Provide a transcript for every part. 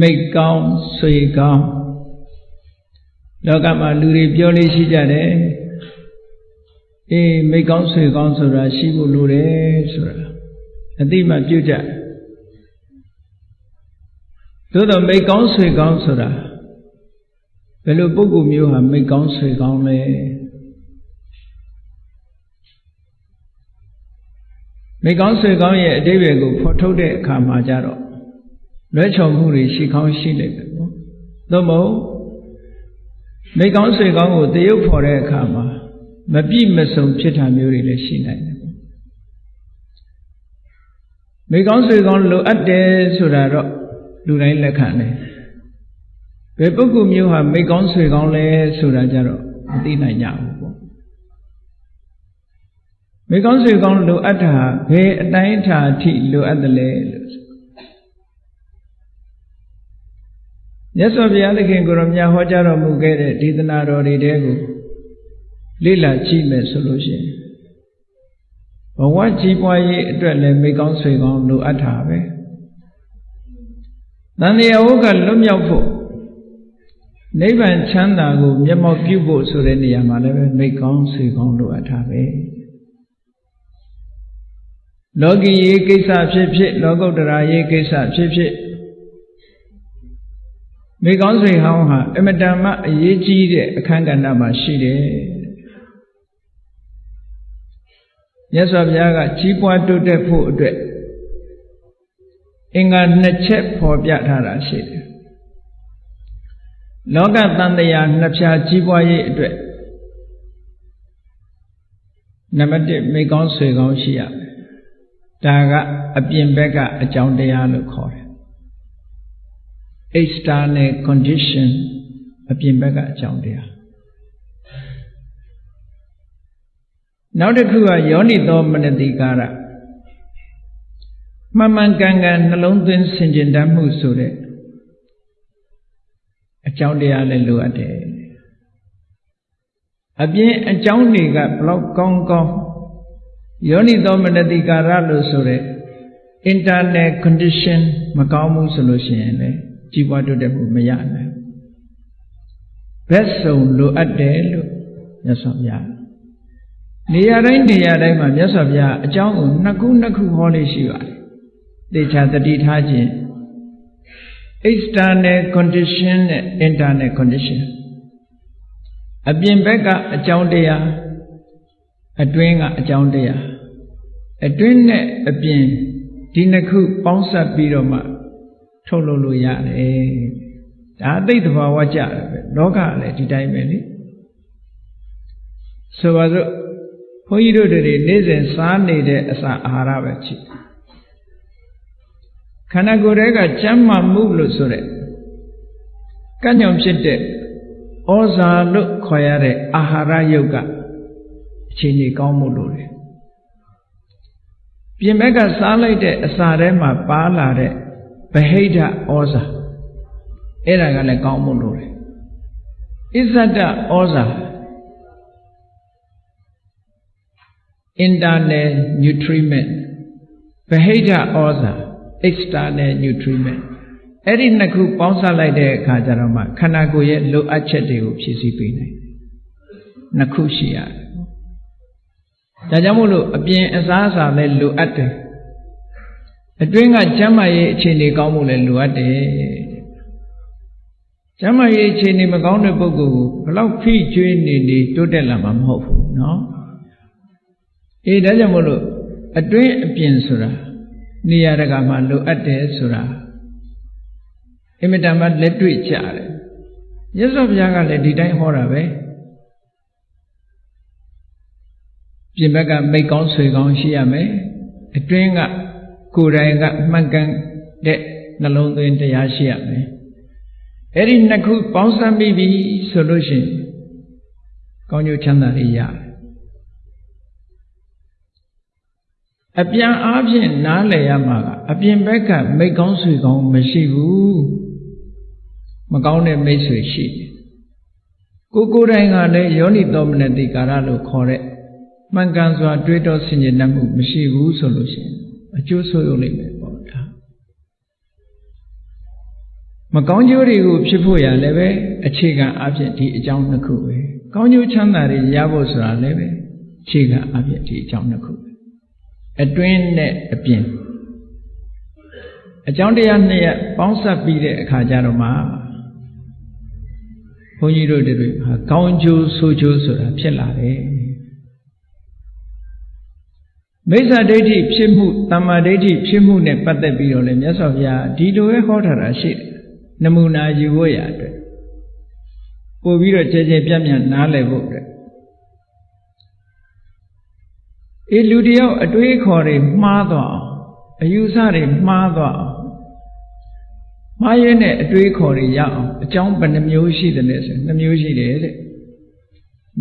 မိတ်ကောင်းဆွေကောင်းလောကမှာလူတွေပြောလေးရှိကြတယ်အေးမိတ်ကောင်းဆွေကောင်းဆိုတာရှိဖို့လိုတယ်ဆိုတာအတိမပြုတ်ကြသို့တော့မိတ်ကောင်းဆွေကောင်းဆိုတာဘယ်လိုပုဂ္ဂိုလ်မျိုးဟာမိတ်ကောင်းဆွေကောင်းလဲမိကောင်းဆွေကောင်းရဲ့အတိပ္ပယ်ကိုဖော်ထုတ်တဲ့အခါမှာကြတော့ လွဲချော်မှုတွေရှိကောင်းရှိနေတယ်ပေါ့သို့မဟုတ်မိကောင်းဆွေကောင်းကိုတရုပ်ဖော်တဲ့အခါမှာမပြည့်မစုံဖြစ်တာမျိုးတွေလည်းရှိနိုင်တယ်ပေါ့မိကောင်းဆွေကောင်းလိုအပ်တယ်ဆိုတာတော့လူတိုင်းလက်ခံတယ်ဘယ်ပုဂ္ဂိုလ်မျိုးဟာမိကောင်းဆွေကောင်းလဲဆိုတာကြတော့မသိနိုင်ကြဘူးပေါ့မိကောင်းဆွေကောင်းလိုအပ်တာဘယ်အတိုင်းအတာအထိလိုအပ်တယ်လဲလို့ မြတ်စွာဘုရားသခင်ကိုရောမြတ်ဟောကြားတော်မူခဲ့တဲ့ဒေသနာတော်တွေတဲကိုလေ့လာကြည့်မယ်ဆိုလို့ရှိရင်ဘဝကြီးပွားရေးအတွက်လည်းမိကောင်းဆွေကောင်းလိုအပ်တာပဲတန်တရားဝုကလွတ်မြောက်ဖို့နိဗ္ဗာန်ချမ်းသာကိုမျက်မှောက်ပြုဖို့ဆိုတဲ့နေရာမှာလည်းပဲမိကောင်းဆွေကောင်းလိုအပ်တာပဲလောကီရေးကိစ္စဖြစ်ဖြစ်လောကုတ္တရာရေးကိစ္စဖြစ်ဖြစ် မိကောင်းဆွေဟောင်းဟာအမတန်မှအရေးကြီးတဲ့အခန်းကဏ္ဍမှာရှိတယ်မြတ်စွာဘုရားကကြီးပွားတိုးတက်ဖို့အတွက်အင်္ဂါနှစ်ချက်ဖော်ပြထားတာရှိတယ်လောကတန်တရားနှစ်ဖြာကြီးပွားရေးအတွက်နံပါတ်1မိကောင်းဆွေကောင်းရှိရမယ်ဒါကအပြင်ဘက်ကအကြောင်းတရားလို့ခေါ်တယ် external condition အပြင်ဘက်ကအကြောင်းတရားနောက်တစ်ခုကယောနိသောမနတိကာရမှန်မှန်ကန်ကန်နှလုံးသွင်းဆင်ခြင်တတ်မှုဆိုတဲ့အကြောင်းတရားလည်းလိုအပ်တယ်အပြင်အကြောင်းတွေကဘလောက်ကောင်းကောင်းယောနိသောမနတိကာရလို့ဆိုတဲ့ internal condition မကောင်းဘူးဆိုလို့ရှိရင်လည်း ကြီးပွားတိုးတက်မှုမရနိုင်ဘက်စုံလိုအပ်တယ်လို့မြတ်စွာဘုရားနေရာတိုင်းနေရာတိုင်းမှာမြတ်စွာဘုရားအကြောင်းကိုနှစ်ခုနှစ်ခုဟောလေးရှိပါတယ်သေချာတတိထားခြင်း external condition နဲ့ internal condition အပြင်ဘက်ကအကြောင်းတရားအတွင်းကအကြောင်းတရားအတွင်းနဲ့အပြင်ဒီနှစ်ခုပေါင်းစပ်ပြီးတော့မှ ထုတ်လုပ်လို့ရတယ်ဒါအသိသဘာဝကြတယ်ပဲလောကလည်းဒီတိုင်းပဲလေဆိုပါစို့ဘုန်းကြီးတို့တွေနေ့စဉ်စားနေတဲ့အစာအာဟာရပဲချိခန္ဓာကိုယ်ရဲ့ကကျမ်းမာမှုလို့ဆိုတဲ့ကံ့ကြောင့်ဖြစ်တဲ့ဩဇာလို့ခေါ်ရတဲ့အာဟာရယုတ်ကအခြေအနေကောင်းမှုလို့လေပြင်ဘက်ကစားလိုက်တဲ့အစာထဲမှာပါလာတဲ့ ဗဟိတဩဇာအဲ့ဒါကလည်းကောင်းမှုလို့လေအစ္ဆဒဩဇာ internal nutriment ဗဟိတဩဇာ external nutriment အဲ့ဒီနှစ်ခုပေါင်းစပ်လိုက်တဲ့အခါကျတော့မှခန္ဓာကိုယ်ရဲ့လိုအပ်ချက်တွေကိုဖြည့်ဆည်းပေးနိုင်တယ်နှစ်ခုရှိရတယ်ဒါကြောင့်မို့လို့အပြင်အစားအစာလည်းလိုအပ်တယ် အတွင်းကကျမ်းမာရေးအခြေအနေကောင်းဖို့လည်းလိုအပ်တယ်ကျမ်းမာရေးအခြေအနေမကောင်းတဲ့ပုဂ္ဂိုလ်ကိုဘလောက်ဖိကျွေးနေနေတိုးတက်လာမှာမဟုတ်ဘူးနော်အေးဒါကြောင့်မို့လို့အတွင်းအပြင်ဆိုတာနေရာတကာမှာလိုအပ်တယ်ဆိုတာအင်မတန်မှလက်တွေ့ကြတယ်မြတ်စွာဘုရားကလည်းဒီတိုင်းဟောတာပဲပြင်ဘက်ကမိတ်ကောင်းဆွေကောင်းရှိရမယ်အတွင်းက ကိုယ်တိုင်ကမှန်ကန်တဲ့နှလုံးသွင်းတရားရှိရမယ်အဲ့ဒီနှစ်ခုပေါင်းစပ်ပြီးပြီဆိုလို့ရှိရင်ကောင်းကျိုးချမ်းသာလေးရတယ်အပြန်အားဖြင့်နားလည်ရမှာကအပြင်ဘက်ကမိတ်ကောင်းဆွေကောင်းမရှိဘူးမကောင်းတဲ့မိတ်ဆွေရှိတယ်ကိုကိုယ်တိုင်ကလည်းယောနိသောမနတိကာရလို့ခေါ်တဲ့မှန်ကန်စွာတွေးတောဆင်ခြင်တတ်မှုမရှိဘူးဆိုလို့ရှိရင် အကျိုးဆိုးရုံလိမ့်မယ်ပေါ့ဒါမကောင်းကျိုးတွေကိုဖြစ်ဖို့ရလည်းပဲအခြေခံအဖြစ်ဒီအကြောင်းနှစ်ခုပဲကောင်းကျိုးချမ်းသာတွေရဖို့ဆိုတာလည်းပဲအခြေခံအဖြစ်ဒီအကြောင်းနှစ်ခုပဲအတွင်းနဲ့အပြင်အကြောင်းတရားနှစ်ရပ်ပေါင်းစပ်ပြီးတဲ့အခါကျတော့မှဘုန်းကြီးတို့တွေဟာကောင်းကျိုးဆိုးကျိုးဆိုတာဖြစ်လာတယ် မိစ္ဆာဒိဋ္ဌိဖြစ်မှုတမ္မာဒိဋ္ဌိဖြစ်မှုနဲ့ပတ်သက်ပြီးတော့လည်းမြတ်စွာဘုရားဒီလိုပဲဟောထားတာရှိတယ်နမူနာယူဖို့ရအတွက်ပို့ပြီးတော့ကြဲကြဲပြန့်ပြန့်နားလည်ဖို့အတွက်အေးလူတယောက်အတွေးခေါ်တွေမှားသွားအောင်အယူဆတွေမှားသွားအောင်မှားရင်းနဲ့အတွေးခေါ်တွေရအောင်အကြောင်းဘယ်နှမျိုးရှိတယ်လဲဆိုနှမျိုးရှိတယ်တဲ့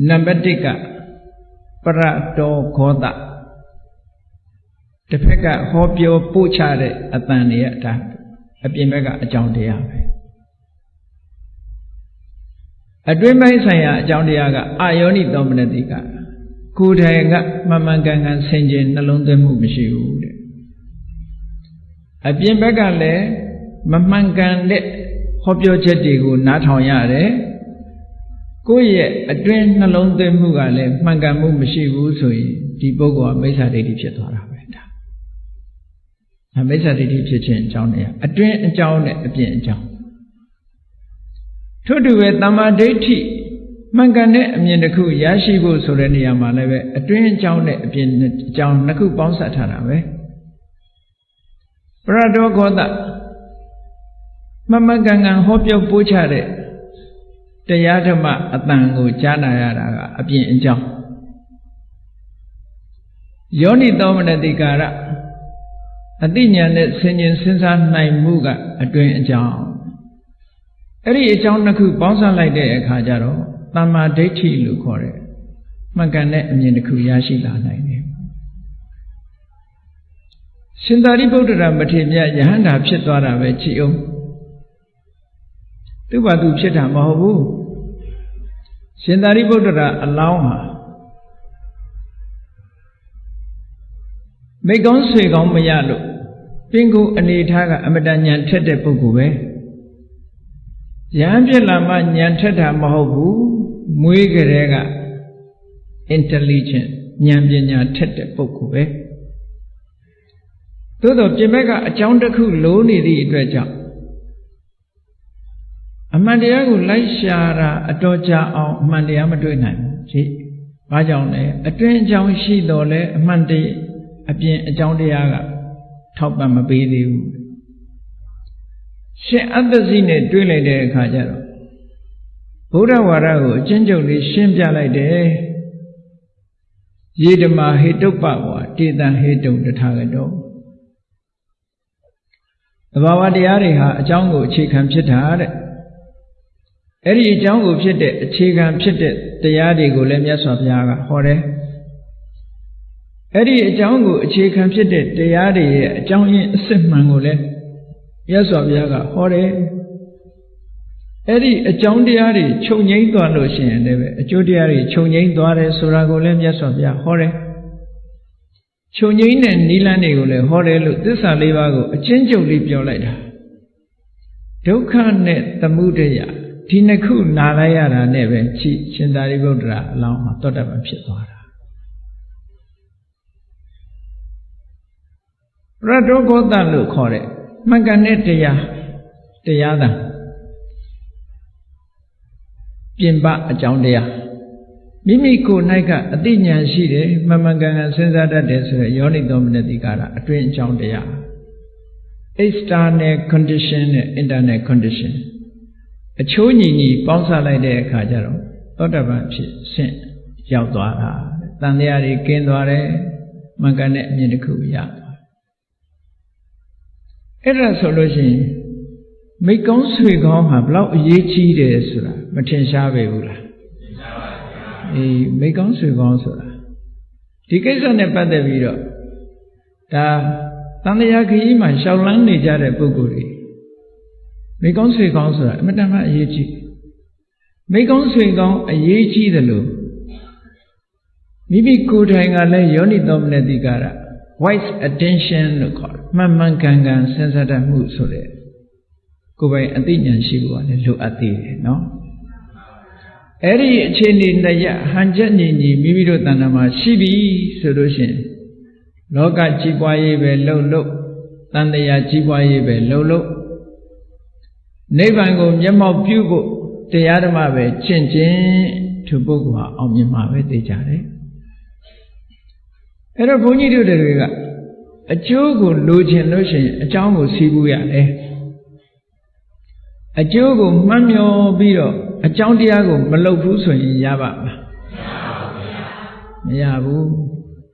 နံပါတ်1ကပရတောခောတ တစ်ဖက်ကဟောပြောပို့ချတဲ့အတန်တွေကဒါအပြင်ဘက်ကအကြောင်းတရားပဲအတွင်းပိုင်းဆိုင်ရာအကြောင်းတရားကအာယောနိသောမနတိကကိုယ်တိုင်ကမမှန်ကန်ကန်ဆင်ခြင်နှလုံးသွင်းမှုမရှိဘူးတဲ့အပြင်ဘက်ကလည်းမမှန်ကန်တဲ့ဟောပြောချက်တွေကိုနားထောင်ရတယ်ကိုယ့်ရဲ့အတွင်းနှလုံးသွင်းမှုကလည်းမှန်ကန်မှုမရှိဘူးဆိုရင်ဒီပုဂ္ဂိုလ်ကမိစ္ဆာဒိဋ္ဌိဖြစ်သွားတာပဲ ဒါမိစ္ဆာဒိဋ္ဌိဖြစ်ခြင်းအကြောင်းနဲ့အတွင်းအကြောင်းနဲ့အပြင်အကြောင်းထို့တူပဲတမ္မာဒိဋ္ဌိမှန်ကန်တဲ့အမြင်တစ်ခုရရှိဖို့ဆိုတဲ့နေရာမှာလည်းပဲအတွင်းအကြောင်းနဲ့အပြင်အကြောင်းနှစ်ခုပေါင်းစပ်ထားတာပဲပရဒောဂောတမမကန်ကန်ဟောပြောပို့ချတဲ့တရားဓမ္မအတန်ကိုကြားနာရတာကအပြင်အကြောင်းယောနိသောမနတိကာရ အတိညာနဲ့ဆင်ញင်စဉ်းစားနိုင်မှုကအတွင်အကြောင်းအဲ့ဒီအကြောင်းနှစ်ခုပေါင်းစပ်လိုက်တဲ့အခါကျတော့တမ္မာဒိဋ္ဌိလို့ခေါ်တဲ့မှန်ကန်တဲ့အမြင်တစ်ခုရရှိလာနိုင်တယ်ရှင်သာရိပုတ္တရာမထေရမြတ်ယဟန္တာဖြစ်သွားတာပဲကြည်အောင်သူ့ဘာသူဖြစ်တာမဟုတ်ဘူးရှင်သာရိပုတ္တရာအလောင်းဟာမိကောင်းဆွေကောင်းမရလို့ ပင်ကိုအနေထားကအမတန်ညံထက်တဲ့ပုဂ္ဂိုလ်ပဲရဟန်းဖြစ်လာမှညံထက်တာမဟုတ်ဘူးမွေးကြတဲ့က intelligent ဉာဏ်ပညာထက်တဲ့ပုဂ္ဂိုလ်ပဲသို့တော့ပြင်ဘက်ကအကြောင်းတစ်ခုလိုနေသည့်အတွက်ကြောင့်အမှန်တရားကိုလိုက်ရှာတာအတော်ကြာအောင်အမှန်တရားမတွေ့နိုင်ဘူးကြည့်။ဘာကြောင့်လဲအတွင်းအကြောင်းရှိတော်လဲအမှန်တည်းအပြင်အကြောင်းတရားက ထောက်ပံ့မပေးသေးဘူး။ရှင်အတ္တစီနဲ့တွေ့လိုက်တဲ့အခါကျတော့ဘုရားဝါဒကိုအချင်းချုပ်လေးရှင်းပြလိုက်တယ်။ယေဓမာဟေတုပ္ပဝါတေတံဟေတုံတထာဂတောသဘာဝတရားတွေဟာအကြောင်းကိုအခြေခံဖြစ်တာတဲ့အဲ့ဒီအကြောင်းကိုဖြစ်တဲ့အခြေခံဖြစ်တဲ့တရားတွေကိုလည်းမြတ်စွာဘုရားကဟောတယ် အဲ့ဒီအကြောင်းကိုအခြေခံဖြစ်တဲ့တရားတွေရဲ့အကြောင်းရင်းအစစ်မှန်ကိုလည်းမြတ်စွာဘုရားကဟောတယ်အဲ့ဒီအကြောင်းတရားတွေခြုံငိမ့်သွားလို့ရှိရင်လည်းအကျိုးတရားတွေခြုံငိမ့်သွားတယ်ဆိုတာကိုလည်းမြတ်စွာဘုရားဟောတယ်ခြုံငိမ့်တဲ့နိလန်းတွေကိုလည်းဟောတယ်လို့သစ္စာလေးပါးကိုအချင်းချုပ်လေးပြောလိုက်တာဒုက္ခနဲ့သမုဒယဒီနှစ်ခုနာလိုက်ရတာနဲ့ပဲချိရှင်သာရိပုတ္တရာအလောင်းမှာတောတပံဖြစ်သွားတာ ရတောဂောတလို့ခေါ်တဲ့မှန်ကန်တဲ့တရားတရားသာပြင်ပအကြောင်းတရားမိမိကိုယ်၌ကအသိဉာဏ်ရှိတယ်မမှန်ကန်ကန်စဉ်းစားတတ်တယ်ဆိုရယ်ယောနိသောမနတိကာရအတွင်းအကြောင်းတရား external condition နဲ့ internal condition အချိုးညီညီပေါင်းစပ်လိုက်တဲ့အခါကျတော့သောတပန်ဖြစ်ဆင့်ရောက်သွားတာတန်တရားတွေကင်းသွားတယ်မှန်ကန်တဲ့အမြင်တစ်ခုရသွား အဲ့ဒါဆိုလို့ရှိရင်မိကောင်းဆွေကောင်းဟာဘလောက်အရေးကြီးတယ်ဆိုတာမထင်ရှားပေဘူးလားအေးမိကောင်းဆွေကောင်းဆိုတာဒီကိစ္စနဲ့ပတ်သက်ပြီးတော့ဒါတန်တရားခရီးမှာရှောက်လန်းနေကြတဲ့ပုဂ္ဂိုလ်တွေမိကောင်းဆွေကောင်းဆိုတာအမတန်မှအရေးကြီးမိကောင်းဆွေကောင်းအရေးကြီးတယ်လို့မိမိကိုယ်တိုင်ကလည်းယောနိသောမနတိကာရ wise attention လို့ခေါ်တယ်မှန်မှန်ကန်ကန်စဉ်းစားတတ်မှုဆိုတဲ့ကိုယ်ပိုင်အသိဉာဏ်ရှိဖို့ကလည်းလိုအပ်သေးတယ်နော်အဲ့ဒီအခြေအနေနဲ့ရဟန်ချက်ညီညီမိမိတို့တဏ္ဍာမှာရှိပြီဆိုလို့ရှိရင်လောကကြီးပွားရေးပဲလှုပ်လှုပ်တန်တရားကြီးပွားရေးပဲလှုပ်လှုပ်နိဗ္ဗာန်ကိုမျက်မှောက်ပြုဖို့တရားဓမ္မပဲကျင့်ခြင်းသူပုဂ္ဂိုလ်ဟာအောင်မြင်မှာပဲသိကြတယ် အဲ့တော့ဘုန်းကြီးတို့တွေကအကျိုးကိုလိုချင်လို့ရှိရင်အကြောင်းကိုစီးပူးရတယ်အကျိုးကိုမှတ်မျောပြီးတော့အကြောင်းတရားကိုမလုပ်ဘူးဆိုရင်ရပါမလားမရဘူး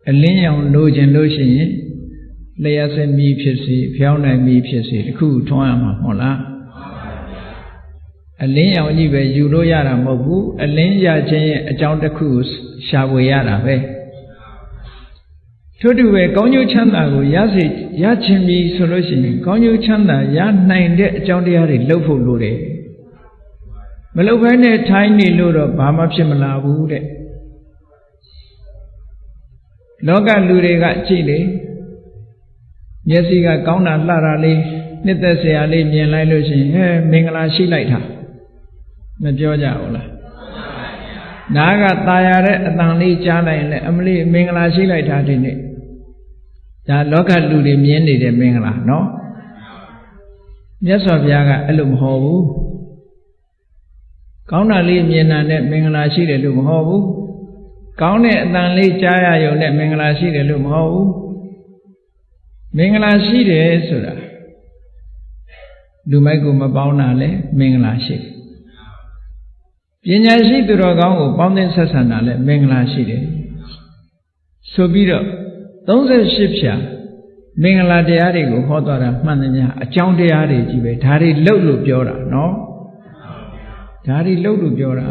အလင်းရောင်လိုချင်လို့ရှိရင်လျှက်စမီဖြစ်စေဖျောင်းနိုင်မီဖြစ်စေတခုထွန်းရမှာမဟုတ်လားအလင်းရောင်ကြီးပဲယူလို့ရတာမဟုတ်ဘူးအလင်းရခြင်းရဲ့အကြောင်းတစ်ခုကိုရှာဖွေရတာပဲ ထို့တူပဲကောင်းကျိုးချမ်းသာကိုရစေရခြင်းပြီဆိုလို့ရှိရင်ကောင်းကျိုးချမ်းသာရနိုင်တဲ့အကြောင်းတရားတွေလုပ်ဖို့လိုတယ်မလုပ်ဘဲနဲ့ထိုင်းနေလို့တော့ဘာမှဖြစ်မလာဘူးတဲ့လောကလူတွေကကြည့်လေမျက်စိကကောင်းတာလှတာလေးနှစ်သက်စရာလေးမြင်လိုက်လို့ရှိရင်ဟဲမင်္ဂလာရှိလိုက်တာမပြောကြဘူးလား နားကตายရတဲ့အတန်လေးကြားလိုက်ရင်လည်းအမလေးမင်္ဂလာရှိလိုက်တာဒီနေ့ဒါလောကလူတွေမြင်နေတဲ့မင်္ဂလာနော်မြတ်စွာဘုရားကအဲ့လိုမဟောဘူးကောင်းတာလေးမြင်တာနဲ့မင်္ဂလာရှိတယ်လို့မဟုတ်ဘူးကောင်းတဲ့အတန်လေးကြားရရုံနဲ့မင်္ဂလာရှိတယ်လို့မဟုတ်ဘူးမင်္ဂလာရှိတယ်ဆိုတာလူမိုက်ကိုမပေါင်းတာလဲမင်္ဂလာရှိ ပညာရှိသူတော်ကောင်းကိုပေါင်းသင်းဆက်ဆံတာလဲမင်္ဂလာရှိတယ်ဆိုပြီးတော့38ဖြာမင်္ဂလာတရားတွေကိုဟောတော်တာမှန်တယ်များအကြောင်းတရားတွေကြီးပဲဒါတွေလှုပ်လို့ပြောတာနော်ဒါတွေလှုပ်လို့ပြောတာ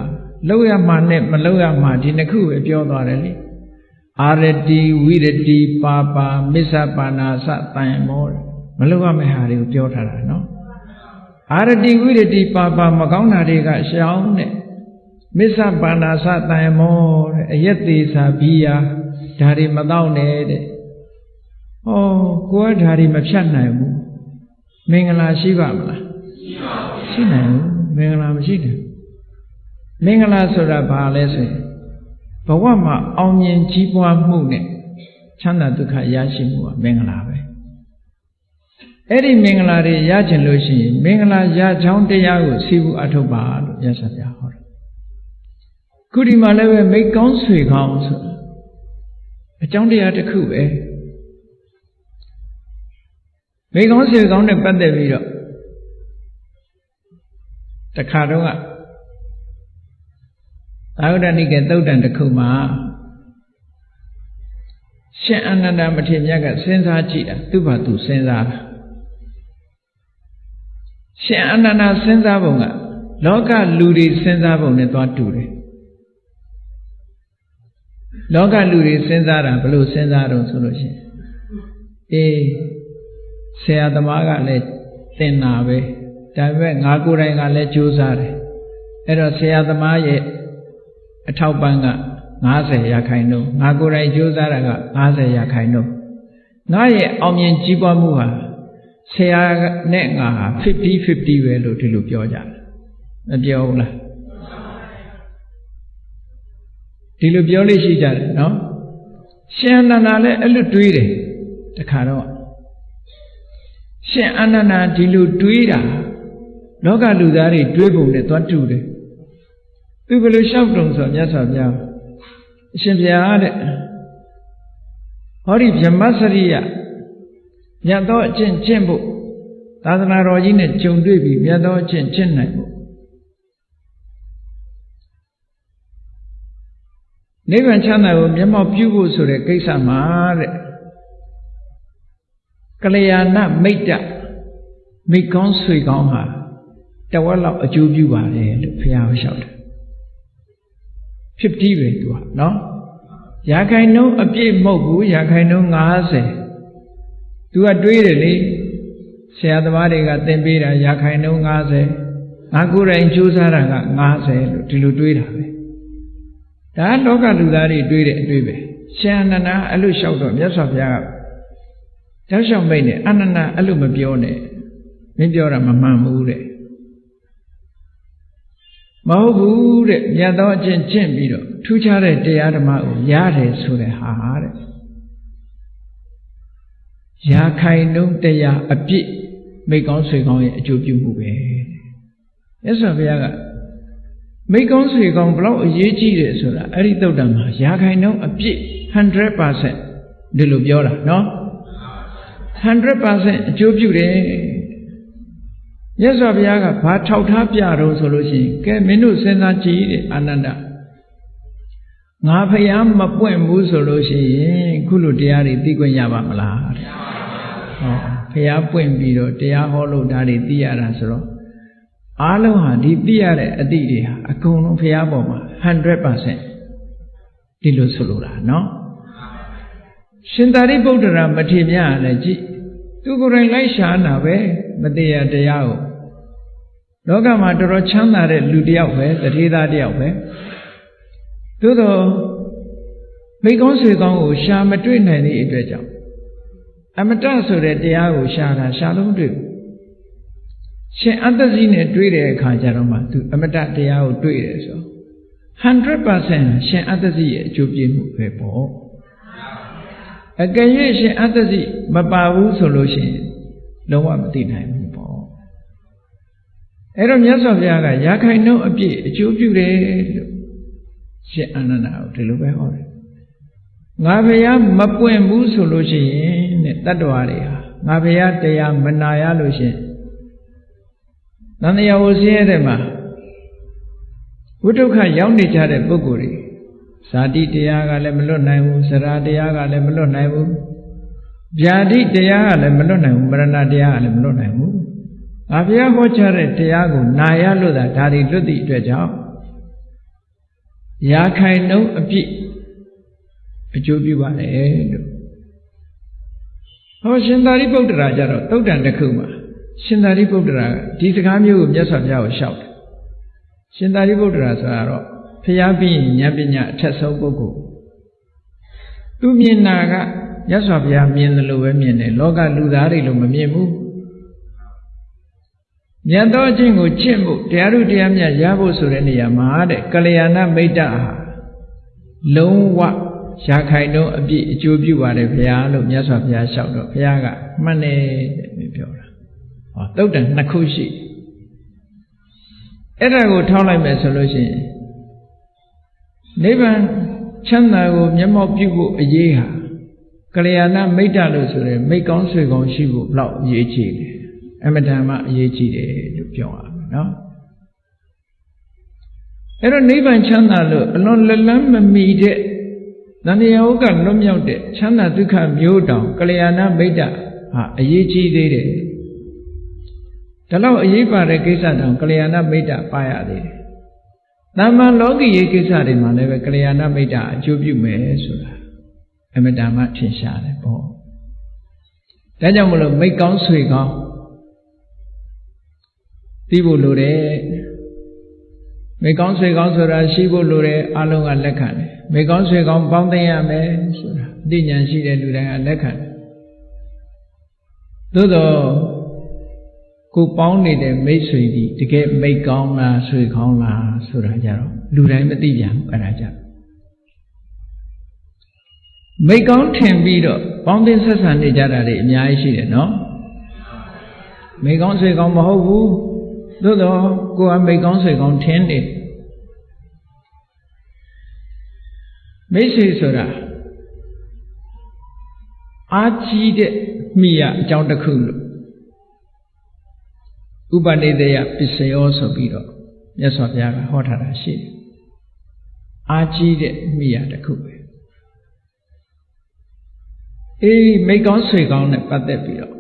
လှုပ်ရမှနဲ့မလှုပ်ရမှဒီနှစ်ခုပဲပြောသွားတယ်လေအာရတိဝိရတိပါပါမစ္ဆပါဏာစတန်မောမလှုပ်ရမယ့်ဟာတွေကိုပြောထားတာနော်အာရတိဝိရတိပါပါမကောင်းတာတွေကရှောင်းတဲ့ မစ္ဆပါဏာစတန်မောတဲ့အယက်သေးစာဘီယာဒါတွေမတော့နဲ့တဲ့ဩကိုယ်ကဒါတွေမဖြတ်နိုင်ဘူးမင်္ဂလာရှိပါမလားရှိနိုင်ဘူးမင်္ဂလာမရှိတယ်မင်္ဂလာဆိုတာဘာလဲဆိုရင်ဘဝမှာအောင်မြင်ကြီးပွားမှုနဲ့ချမ်းသာဒုက္ခရရှိမှုကမင်္ဂလာပဲအဲ့ဒီမင်္ဂလာတွေရချင်လို့ရှိရင်မင်္ဂလာရချောင်းတရားကိုစီဘူးအထုတ်ပါလို့ရသဗျာဟောတယ် ခုဒီမှာလည်းပဲမိကောင်းဆွေကောင်းဆိုအကြောင်းတရားတစ်ခုပဲမိကောင်းဆွေကောင်းနဲ့ပတ်သက်ပြီးတော့တခါတော့ကသာဝတ္တနိကေသုတ်တန်တစ်ခုမှာရှင်အနန္ဒမထေရမြတ်ကစဉ်းစားကြည့်တာသူ့ဘာသူစဉ်းစားတာရှင်အနန္ဒစဉ်းစားပုံကလောကလူတွေစဉ်းစားပုံနဲ့သွားတူတယ် လောကလူတွေစဉ်းစားတာဘယ်လိုစဉ်းစားတော့ဆိုလို့ရှိရင်အေးဆရာသမားကလည်းသင်တာပဲဒါပေမဲ့ငါကိုယ်တိုင်ကလည်းကြိုးစားတယ်အဲ့တော့ဆရာသမားရဲ့အထောက်ပံ့က90ရာခိုင်နှုန်းငါကိုယ်တိုင်ကြိုးစားတာက90ရာခိုင်နှုန်းငါရဲ့အောင်မြင်ကြီးပွားမှုဟာဆရာနဲ့ငါဟာ50 50ပဲလို့ဒီလိုပြောကြတယ်မပြောဘူးလား ဒီလိုပြောလို့ရှိကြတယ်နော်ရှင်အနန္ဒာလည်းအဲ့လိုတွေးတယ်တခါတော့ရှင်အနန္ဒာဒီလိုတွေးတာလောကလူသားတွေတွေးပုံနဲ့သွားတူတယ်သူဘယ်လိုလျှောက်တုံဆိုမြတ်စွာဘုရားအရှင်ဘုရားတဲ့ဟောဒီဗြဟ္မစရိယမြတ်သောအကျင့်ကျင့်ဖို့သာသနာတော်ကြီးနဲ့ကြုံတွေ့ပြီးမြတ်သောအကျင့်ကျင့်နိုင်ဖို့ နိဗ္ဗာန်ချမ်းသာကိုမျက်မှောက်ပြုဖို့ဆိုတဲ့ကိစ္စမှာတဲ့ကလျာဏမိတ်တမိကောင်းဆွေကောင်းဟာတဝက်လောက်အကျိုးပြုပါတယ်လို့ဘုရားဟောလျှောက်တယ်50ပဲသူကနော်ရာခိုင်နှုန်းအပြည့်မဟုတ်ဘူးရာခိုင်နှုန်း90သူကတွေးတယ်လေဆရာသမားတွေကသင်ပေးတာရာခိုင်နှုန်း90ငါကိုယ်တိုင်ကြိုးစားတာက90လို့ဒီလိုတွေးတာပဲ ဒါလောကလူသားတွေတွေးတဲ့အတွေးပဲရှင်အနန္ဒအဲ့လိုလျှောက်တော့မြတ်စွာဘုရားကတောက်လျှောက်မိတ်နဲ့အနန္ဒအဲ့လိုမပြောနဲ့မင်းပြောတာမမှန်ဘူးတဲ့မဟုတ်ဘူးတဲ့မြတ်သောအကျင့်ကျင့်ပြီးတော့ထူးခြားတဲ့တရားဓမ္မကိုရတယ်ဆိုတဲ့ဟာတဲ့ရာခိုင်နှုန်းတရားအပြည့်မိကောင်းဆွေကောင်းရဲ့အကျိုးပြုမှုပဲမြတ်စွာဘုရားက မိကောင်းဆွေကောင်းဘလောက်အရေးကြီးတယ်ဆိုတာအဲ့ဒီသုတ်တံမှာရာခိုင်နှုန်းအပြည့်100%ဒီလိုပြောတာနော်100%အကျိုးပြုတယ်မြတ်စွာဘုရားကဘာထောက်ထားပြတော့ဆိုလို့ရှိရင်ကဲမင်းတို့စဉ်းစားကြည့်တဲ့အာနန္ဒငါဖျားမပွင့်ဘူးဆိုလို့ရှိရင်ခုလိုတရားတွေသိခွင့်ရပါမလားတဲ့ဟောဖျားပွင့်ပြီးတော့တရားဟောလို့ဒါတွေသိရတာဆိုတော့ အားလုံးဟာဒီသိရတဲ့အသည့်တွေဟာအကုန်လုံးဖျားပေါ်မှာ100%ဒီလိုဆိုလိုတာနော်ရှင်သာရိပုတ္တရာမထေမြတ်လည်းကြည့်သူကိုယ်တိုင်လိုက်ရှားတာပဲမတရားတရားကိုလောကမှာတော်တော်ချမ်းသာတဲ့လူတစ်ယောက်ပဲတထေသားတစ်ယောက်ပဲသို့တော့မိကောင်းဆွေကောင်းကိုရှာမတွေ့နိုင်တဲ့အတွက်ကြောင့်အမတဆိုတဲ့တရားကိုရှာတာရှာလို့မတွေ့ဘူး ရှင်အတ္တစီနဲ့တွေ့တဲ့အခါကျတော့မှသူအမတတရားကိုတွေ့တယ်ဆို100%ရှင်အတ္တစီရဲ့အကျိုးပြည့်မှုပဲပေါ့အကယ်၍ရှင်အတ္တစီမပါဘူးဆိုလို့ရှိရင်လုံးဝမသိနိုင်ဘူးပေါ့အဲ့တော့မြတ်စွာဘုရားကရာခိုင်နှုန်းအပြည့်အကျိုးပြုတယ်လို့ရှင်အာနန္ဒာကိုဒီလိုပဲဟောတယ်ငါဘုရားမပွင့်ဘူးဆိုလို့ရှိရင်တဲ့တတ္တဝါတွေဟာငါဘုရားတရားမနာရလို့ရှိရင် သံဃာဝဆင်းရဲတဲ့မှာဝိဒုက္ခရောက်နေကြတဲ့ပုဂ္ဂိုလ်တွေဇာတိတရားကလည်းမလွတ်နိုင်ဘူးစရာတရားကလည်းမလွတ်နိုင်ဘူးဗျာတိတရားကလည်းမလွတ်နိုင်ဘူးမရဏတရားကလည်းမလွတ်နိုင်ဘူး။ငါဘုရားဟောကြားတဲ့တရားကိုနာရလို့သာဒါတွေလွတ်သည့်အတွက်ကြောင့်ရာခိုင်နှုန်းအပြည့်အကျိုးပြုပါလေလို့ဟောရှင်သာရိပုတ္တရာကြတော့တုတ်တန်တစ်ခုမှာ ရှင်သာရိပုတ္တရာဒီစကားမျိုးကိုမြတ်စွာဘုရားကိုလျှောက်တယ်ရှင်သာရိပုတ္တရာဆိုတာတော့ဖျားပြီးဉာဏ်ပညာအထက်ဆုံးပုဂ္ဂိုလ်သူမြင်တာကမြတ်စွာဘုရားမြင်တယ်လို့ပဲမြင်တယ်လောကလူသားတွေလို့မမြင်ဘူးမြတ်သောအချင်းကိုချင့်ဖို့တရားဥတရားမြတ်ရဖို့ဆိုတဲ့နေရာမှာတဲ့ကလျာဏမိတ်တဟာလုံးဝရာခိုင်တော့အပြည့်အကျိုးပြုပါတယ်ဘုရားလို့မြတ်စွာဘုရားလျှောက်တော့ဘုရားကမှတ်တယ်တဲ့ပြောတာဟော တုတ်တန်နှစ်ခုရှိအဲ့ဒါကိုထောက်လိုက်မယ်ဆိုလို့ရှိရင်နိဗ္ဗာန်ချမ်းသာကိုမျက်မှောက်ပြုဖို့အရေးဟာကလျာဏမိတ်တလို့ဆိုရဲမိတ်ကောင်းဆွေကောင်းရှိဖို့ဘလောက်အရေးကြီးတယ်အမတန်မှအရေးကြီးတယ်လို့ပြောရမယ်နော်အဲ့တော့နိဗ္ဗာန်ချမ်းသာလို့အလွန်လက်လန်းမမီတဲ့တဏှာဥကလွတ်မြောက်တဲ့ချမ်းသာဒုက္ခမျိုးတောင်ကလျာဏမိတ်တဟာအရေးကြီးသေးတယ် ဒါတော့အရေးပါတဲ့ကိစ္စတောင်ကလျာဏမိတ်တပါရသေးတယ်။တမ္မာလောကီရေးကိစ္စတွေမှာလည်းပဲကလျာဏမိတ်တအကျိုးပြုမယ်ဆိုတာအမတန်မှထင်ရှားတယ်ပေါ့။ဒါကြောင့်မလို့မိတ်ကောင်းဆွေကောင်းသိဖို့လိုတယ်။မိတ်ကောင်းဆွေကောင်းဆိုတာရှိဖို့လိုတယ်အလုံးကလက်ခံတယ်။မိတ်ကောင်းဆွေကောင်းပေါင်းသိရမယ်ဆိုတာအသိဉာဏ်ရှိတဲ့လူတိုင်းကလက်ခံတယ်။သို့တော့ ကိုပေါင်းနေတဲ့မိတ်ဆွေဒီတကယ်မိတ်ကောင်းလားဆွေကောင်းလားဆိုတာကြတော့လူတိုင်းမသိပြန်ဘူးအဲ့ဒါကြမိတ်ကောင်းထင်ပြီးတော့ပေါင်းတင်ဆက်ဆံနေကြတာတွေအများကြီးရှိတယ်နော်မိတ်ကောင်းဆွေကောင်းမဟုတ်ဘူးသို့တော့ကိုကမိတ်ကောင်းဆွေကောင်းထင်တယ်မိတ်ဆွေဆိုတာအာကြီးတဲ့မိရအကြောင်းတစ်ခုလို့ ဥပနိဒေယပစ္စယောဆိုပြီးတော့မြတ်စွာဘုရားကဟောထားတာရှိတယ်။အာကြီးတဲ့မိယာတစ်ခုပဲ။အေးမိကောင်းဆွေကောင်းနဲ့ပတ်သက်ပြီးတော့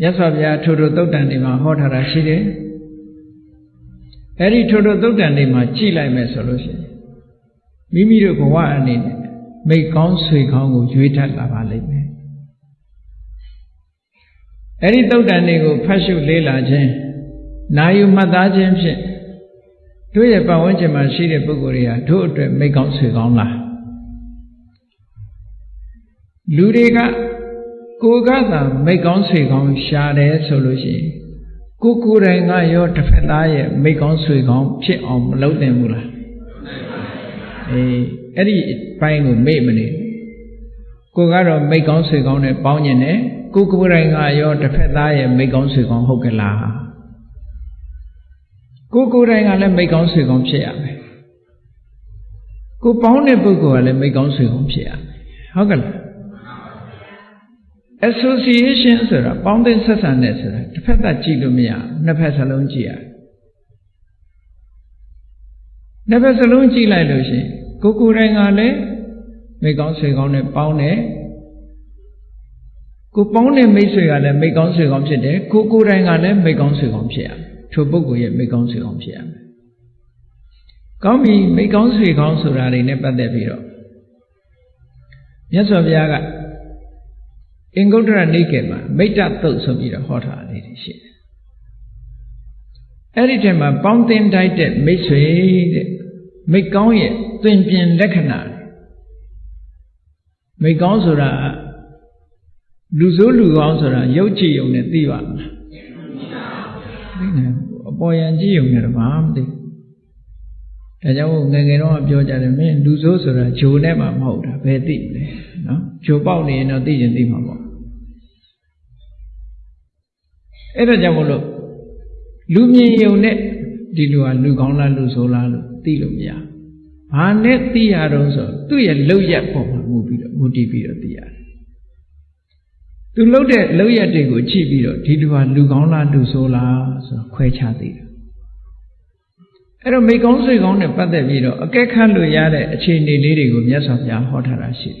မြတ်စွာဘုရားထိုထိုသုတ်တန်တွေမှာဟောထားတာရှိတယ်။အဲဒီထိုထိုသုတ်တန်တွေမှာကြည်လိုက်မယ်ဆိုလို့ရှိရင်မိမိတို့ဘဝအနေနဲ့မိကောင်းဆွေကောင်းကိုရွေးထပ်လာပါလိမ့်မယ် အဲ့ဒီတုတ်တန်တွေကိုဖတ်ရှုလေးလာခြင်းနာယူမှတ်သားခြင်းဖြင့်တို့ရဲ့ပတ်ဝန်းကျင်မှာရှိတဲ့ပုဂ္ဂိုလ်တွေဟာတို့အတွက်မိကောင်းဆွေကောင်းလားလူတွေကကိုကသာမိတ်ကောင်းဆွေကောင်းရှာတယ်ဆိုလို့ရှိရင်ကိုကိုယ်တိုင်ကရောတစ်ဖက်သားရဲ့မိတ်ကောင်းဆွေကောင်းဖြစ်အောင်မလုပ်သင့်ဘူးလားအေးအဲ့ဒီဘိုင်းကိုမေ့မနေကိုကတော့မိတ်ကောင်းဆွေကောင်းနဲ့ပေါင်းကျင်တယ် ကိုကိုယ်တိုင်ကရောတစ်ဖက်သားရဲ့မိတ်ကောင်းဆွေကောင်းဟုတ်ကလားကိုကိုယ်တိုင်ကလည်းမိတ်ကောင်းဆွေကောင်းဖြစ်ရမယ်ကိုပေါင်းတဲ့ပုဂ္ဂိုလ်ကလည်းမိတ်ကောင်းဆွေကောင်းဖြစ်ရမယ်ဟုတ်ကဲ့လား association ဆိုတာပေါင်းသင်းဆက်ဆံတဲ့ဆိုတာတစ်ဖက်သက်ကြည့်လို့မရနှစ်ဖက်စလုံးကြည့်ရနှစ်ဖက်စလုံးကြည့်လိုက်လို့ရှိရင်ကိုကိုယ်တိုင်ကလည်းမိကောင်းဆွေကောင်းနဲ့ပေါင်းတယ် ကိုပေါင်းတဲ့မိတ်ဆွေကလည်းမိကောင်းဆွေကောင်းဖြစ်တယ်ကိုကိုယ်တိုင်ကလည်းမိကောင်းဆွေကောင်းဖြစ်ရထိုပုဂ္ဂိုလ်ရဲ့မိကောင်းဆွေကောင်းဖြစ်ရမယ်ကောင်းပြီမိကောင်းဆွေကောင်းဆိုတာတွေနဲ့ပတ်သက်ပြီးတော့မြတ်စွာဘုရားကအင်္ဂုတ္တရနိကေမှာမိတ်တသုတ်ဆိုပြီးတော့ဟောထားလေးတွေရှိတယ်။အဲ့ဒီထဲမှာပေါင်းတင်တိုက်တဲ့မိတ်ဆွေတဲ့မိတ်ကောင်းရဲ့သင်ပြင်လက္ခဏာမိတ်ကောင်းဆိုတာ လူဆိုးလူကောင်းဆိုတာရုပ်ကြည့်ုံနဲ့သိပါမလား။သိနေအပေါ်ယံကြည့်ုံနဲ့တော့ဘာမှမသိ။ဒါကြောင့်ငယ်ငယ်တော့ပြောကြတယ်မင်းလူဆိုးဆိုတာဂျိုနဲ့မှမဟုတ်တာဘယ်သိလဲနော်ဂျိုပေါက်နေရင်တော့သိရင်သိမှာပေါ့အဲ့ဒါကြောင့်မလို့လူမြင်ယုံနဲ့ဒီလူဟာလူကောင်းလားလူဆိုးလားလို့သိလို့မရဘာနဲ့သိရတော့ဆိုသူ့ရဲ့လောက်ရက်ပုံမှာမူပြီးတော့မူတည်ပြီးတော့သိရတယ် သူလှုပ်တဲ့လောက်ရက်တွေကိုကြည့်ပြီးတော့ဒီလူဟာလူကောင်းလားလူဆိုးလားဆိုတော့ခွဲခြားသိတယ်အဲ့တော့မိကောင်းဆွေကောင်းနဲ့ပတ်သက်ပြီးတော့အကဲခတ်လို့ရတဲ့အခြေအနေလေးတွေကိုမြတ်စွာဘုရားဟောထားတာရှိတယ်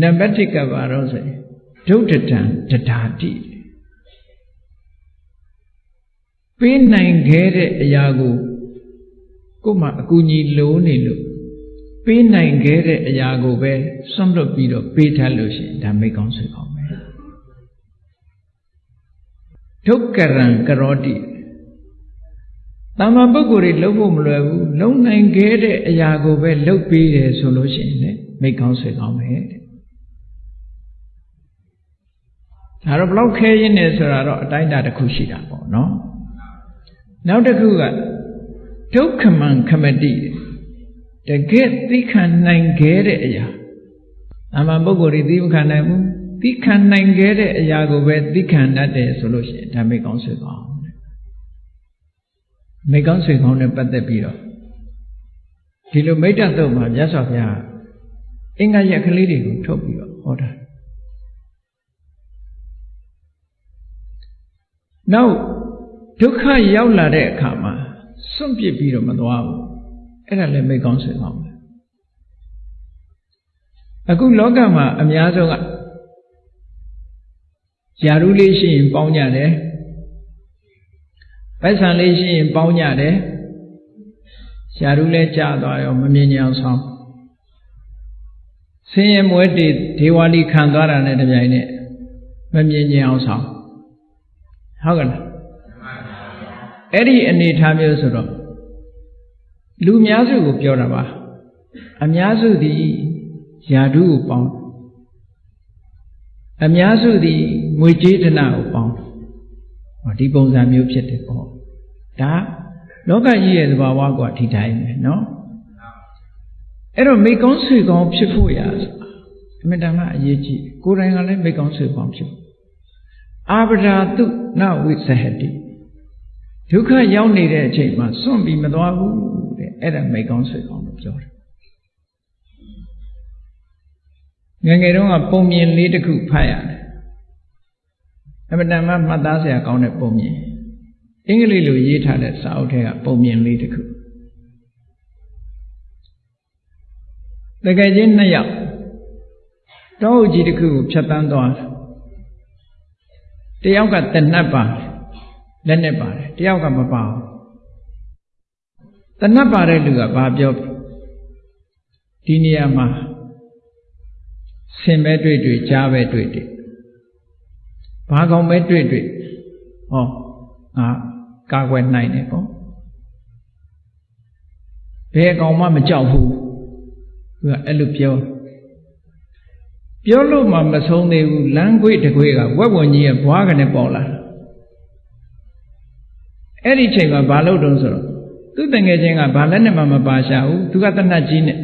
နံပါတ်1ကပါတော့ဆိုဒုဋ္ဌတံတဒါတိပေးနိုင်ခဲ့တဲ့အရာကိုကို့မှာအကူအညီလိုနေလို့ ပေးနိုင်ခဲ့တဲ့အရာကိုပဲစွန့်လွတ်ပြီးတော့ပေးထားလို့ရှိရင်ဒါမိကောင်းဆွေကောင်းပဲဒုက္ကရံကရောတိတမ္မာပုဂ္ဂိုလ်တွေလုံးဖို့မလွယ်ဘူးလုံးနိုင်ခဲ့တဲ့အရာကိုပဲလုပ်ပေးတယ်ဆိုလို့ရှိရင်လည်းမိကောင်းဆွေကောင်းပဲတဲ့ဒါတော့ဘလောက်ခဲရင်းနေဆိုတာတော့အတိုင်းအတာတစ်ခုရှိတာပေါ့နော်နောက်တစ်ခုကဒုက္ခမံခမတိတ ကယ်သိခံနိုင်ခဲ့တဲ့အရာအမှန်ပုဂ္ဂိုလ်တွေသိမခံနိုင်ဘူးသိခံနိုင်ခဲ့တဲ့အရာကိုပဲသိခံတတ်တယ်ဆိုလို့ရှိရင်ဒါမိကောင်းဆွေကောင်းမိကောင်းဆွေကောင်းနဲ့ပတ်သက်ပြီးတော့ဒီလိုမိတ္တသုတ်မှာမြတ်စွာဘုရားအင်္ဂါရက်ကလေးတွေကိုထုတ်ပြီးတော့ဟောတာနောက်ဒုက္ခရောက်လာတဲ့အခါမှာစွန့်ပစ်ပြီးတော့မသွားဘူး အဲ့ဒါလည်းမိကောင်းဆွေကောင်းပဲအခုလောကမှာအများဆုံးကຢာရုလေးရှိရင်ပေါင်းကြတယ်ပိုက်ဆံလေးရှိရင်ပေါင်းကြတယ်ຢာရုလည်းကြာသွားရောမမြင်ကြအောင်ဆောင်ဆင်းရဲမွဲတေဒေဝါလီခံသွားတာနဲ့တပြိုင်နက်မမြင်ကြအောင်ဆောင်ဟုတ်ကဲ့လားအဲ့ဒီအနေထားမျိုးဆိုတော့ လူများစုကိုပြောတာပါအများစုသည်ယာဓုကိုပေါင်းအများစုသည်ငွေကြေးဒနာကိုပေါင်းဟောဒီပုံစံမျိုးဖြစ်တယ်ပေါ့ဒါလောကကြီးရဲ့သဘာဝကဒီတိုင်းပဲเนาะအဲ့တော့မိကောင်းဆွေကောင်းဖြစ်ဖို့ရအမြဲတမ်းအရေးကြီးကိုယ်တိုင်ကလည်းမိကောင်းဆွေကောင်းဖြစ်ဖို့အာဗဒာတုနဝိသဟတိဒုက္ခရောက်နေတဲ့အချိန်မှာစွန့်ပြီးမသွားဘူးတဲ့ အဲ့ဒါမိကောင်းဆွေကောင်းလို့ပြောတယ်ငငယ်တုန်းကပုံမြင်လေးတစ်ခုဖတ်ရတယ်အမတန်မှမှတ်သားစရာကောင်းတဲ့ပုံမြင်အင်္ဂလိပ်လိုရေးထားတဲ့စာအုပ်ထဲကပုံမြင်လေးတစ်ခုတကယ်ချင်းနှစ်ယောက်တောအုပ်ကြီးတစ်ခုကိုဖြတ်တန်းသွားတယောက်ကတနတ်ပါလက်နဲ့ပါတယ်တယောက်ကမပါဘူး တနတ်ပါတဲ့လူကဘာပြောဒီနေရာမှာဆင်ပဲတွေ့တွေ့ကြားပဲတွေ့တွေ့ဘာကောင်ပဲတွေ့တွေ့ဟောငါကာကွယ်နိုင်တယ်ပေါ့ဘယ်ကောင်မှမကြောက်ဘူးသူကအဲ့လိုပြောတပြောလို့မှမဆုံးသေးဘူးလမ်းခွေတခွေကဝက်ဝင်ကြီးရဲ့ဘွားကနေပေါ်လာအဲ့ဒီချိန်မှာဘာလို့တုံးဆိုတော့ သူ့တငယ်ချင်းကဘာလက်နဲ့မှမပါရှာဘူးသူကတနတ်ကြီးနဲ့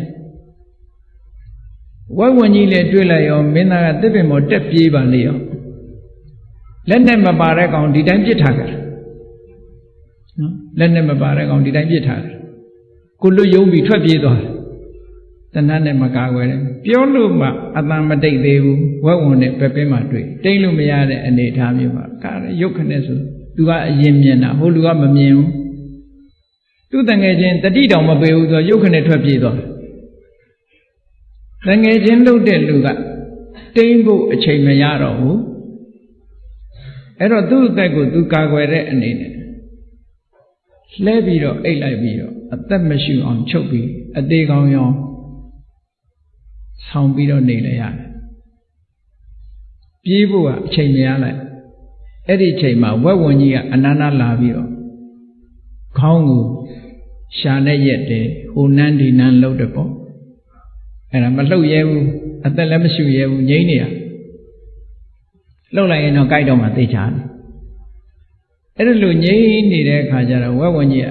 ဝက်ဝင်ကြီးလည်းတွေ့လိုက်ရောမင်းသားကတစ်ပင်ပေါ်တက်ပြေးပါလေရောလက်နဲ့မပါတဲ့ကောင်ဒီတိုင်းပြစ်ထားကြတယ်နော်လက်နဲ့မပါတဲ့ကောင်ဒီတိုင်းပြစ်ထားတယ်ကိုလွတ်ယုံပြီးထွက်ပြေးသွားတယ်တဏှာနဲ့မကာကွယ်တယ်ပြောလို့မှအတန်မတိတ်သေးဘူးဝက်ဝင်နဲ့ပဲပင်းမှတွေ့တိတ်လို့မရတဲ့အနေအထားမျိုးပါကာရုပ်ခနဲ့ဆိုသူကအရင်မြင်တာဟိုလူကမမြင်ဘူး သူတငယ်ချင်းတတိတောင်မပေးဘူးဆိုရုပ်ခနဲ့ထွက်ပြေးသွားတငယ်ချင်းလှုပ်တဲ့လူကတိမ့်ဖို့အချိန်မရတော့ဘူးအဲ့တော့သူ့အသက်ကိုသူကာကွယ်တဲ့အနေနဲ့လှဲပြီးတော့အိတ်လိုက်ပြီးတော့အသက်မရှိအောင်ချုပ်ပြီးအသေးကောင်းရောင်းဆောင်ပြီးတော့နေလည်းရတယ်ပြေးဖို့ကအချိန်မရလိုက်အဲ့ဒီချိန်မှာဝက်ဝင်ကြီးကအနန္တလာပြီးတော့ ခေါင်းကိုရှာနဲ့ရက်တယ်ဟိုနန်းဒီနန်းလှုပ်တယ်ပေါ့အဲ့ဒါမလှုပ်ရဲဘူးအသက်လည်းမရှိရဲဘူးငြိမ့်နေရလှုပ်လိုက်ရင်တော့ကြိုက်တော့မှသိချတယ်အဲ့ဒါလိုငြိမ့်နေတဲ့အခါကျတော့ဝက်ဝင်ကြီးက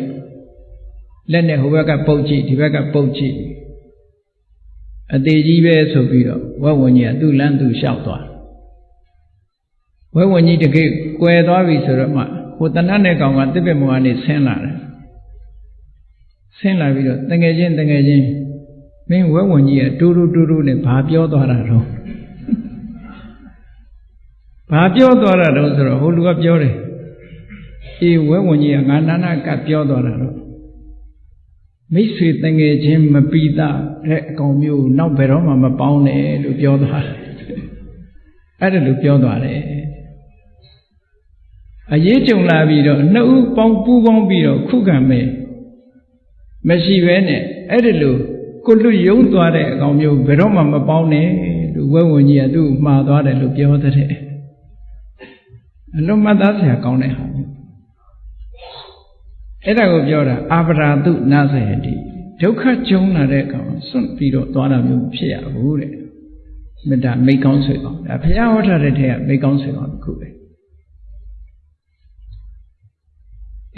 လက်နဲ့ဟိုဘက်ကပုတ်ကြည့်ဒီဘက်ကပုတ်ကြည့်အသေးကြီးပဲဆိုပြီးတော့ဝက်ဝင်ကြီးကသူ့လမ်းသူလျှောက်သွားဝက်ဝင်ကြီးတကယ်ကွယ်သွားပြီဆိုတော့မှ ဟိုတဏှတ်နဲ့ကောင်ကတစ်ပင်မောကနေဆင်းလာတယ်ဆင်းလာပြီးတော့တငယ်ချင်းတငယ်ချင်းမင်းဝက်ဝင်ကြီးကတူတူတူတူနဲ့ဘာပြောသွားတာတော့ဘာပြောသွားတာတော့ဆိုတော့ဟိုလူကပြောတယ်အေးဝက်ဝင်ကြီးကငါနာနာကပြောသွားတာတော့မိတ်ဆွေတငယ်ချင်းမပီတာတဲ့အကောင်မျိုးနောက်ဘယ်တော့မှမပေါင်းနဲ့လို့ပြောသွားတယ်အဲ့ဒါလို့ပြောသွားတယ် အရေးကြုံလာပြီးတော့နှစ်ဦးပေါင်းပူးပေါင်းပြီးတော့ခုခံမယ်မရှိဘဲနဲ့အဲ့ဒါလို့ကိုလွတ်ယုံသွားတဲ့အကောင်မျိုးဘယ်တော့မှမပေါင်းနဲ့လို့ဝဲဝင်ကြီးကသူ့မှားသွားတယ်လို့ပြောတဲ့အလုံးမသားဆရာကောင်းတဲ့ဟာမျိုးအဲ့ဒါကိုပြောတာအာပရာတုနာသဟတိဒုက္ခကြုံလာတဲ့ကောင်စွန့်ပြီးတော့သွားတာမျိုးဖြစ်ရဘူးတဲ့မေတ္တာမိတ်ကောင်းဆွေကောင်းဒါဘုရားဟောထားတဲ့ထဲကမိတ်ကောင်းဆွေကောင်းတစ်ခုပဲ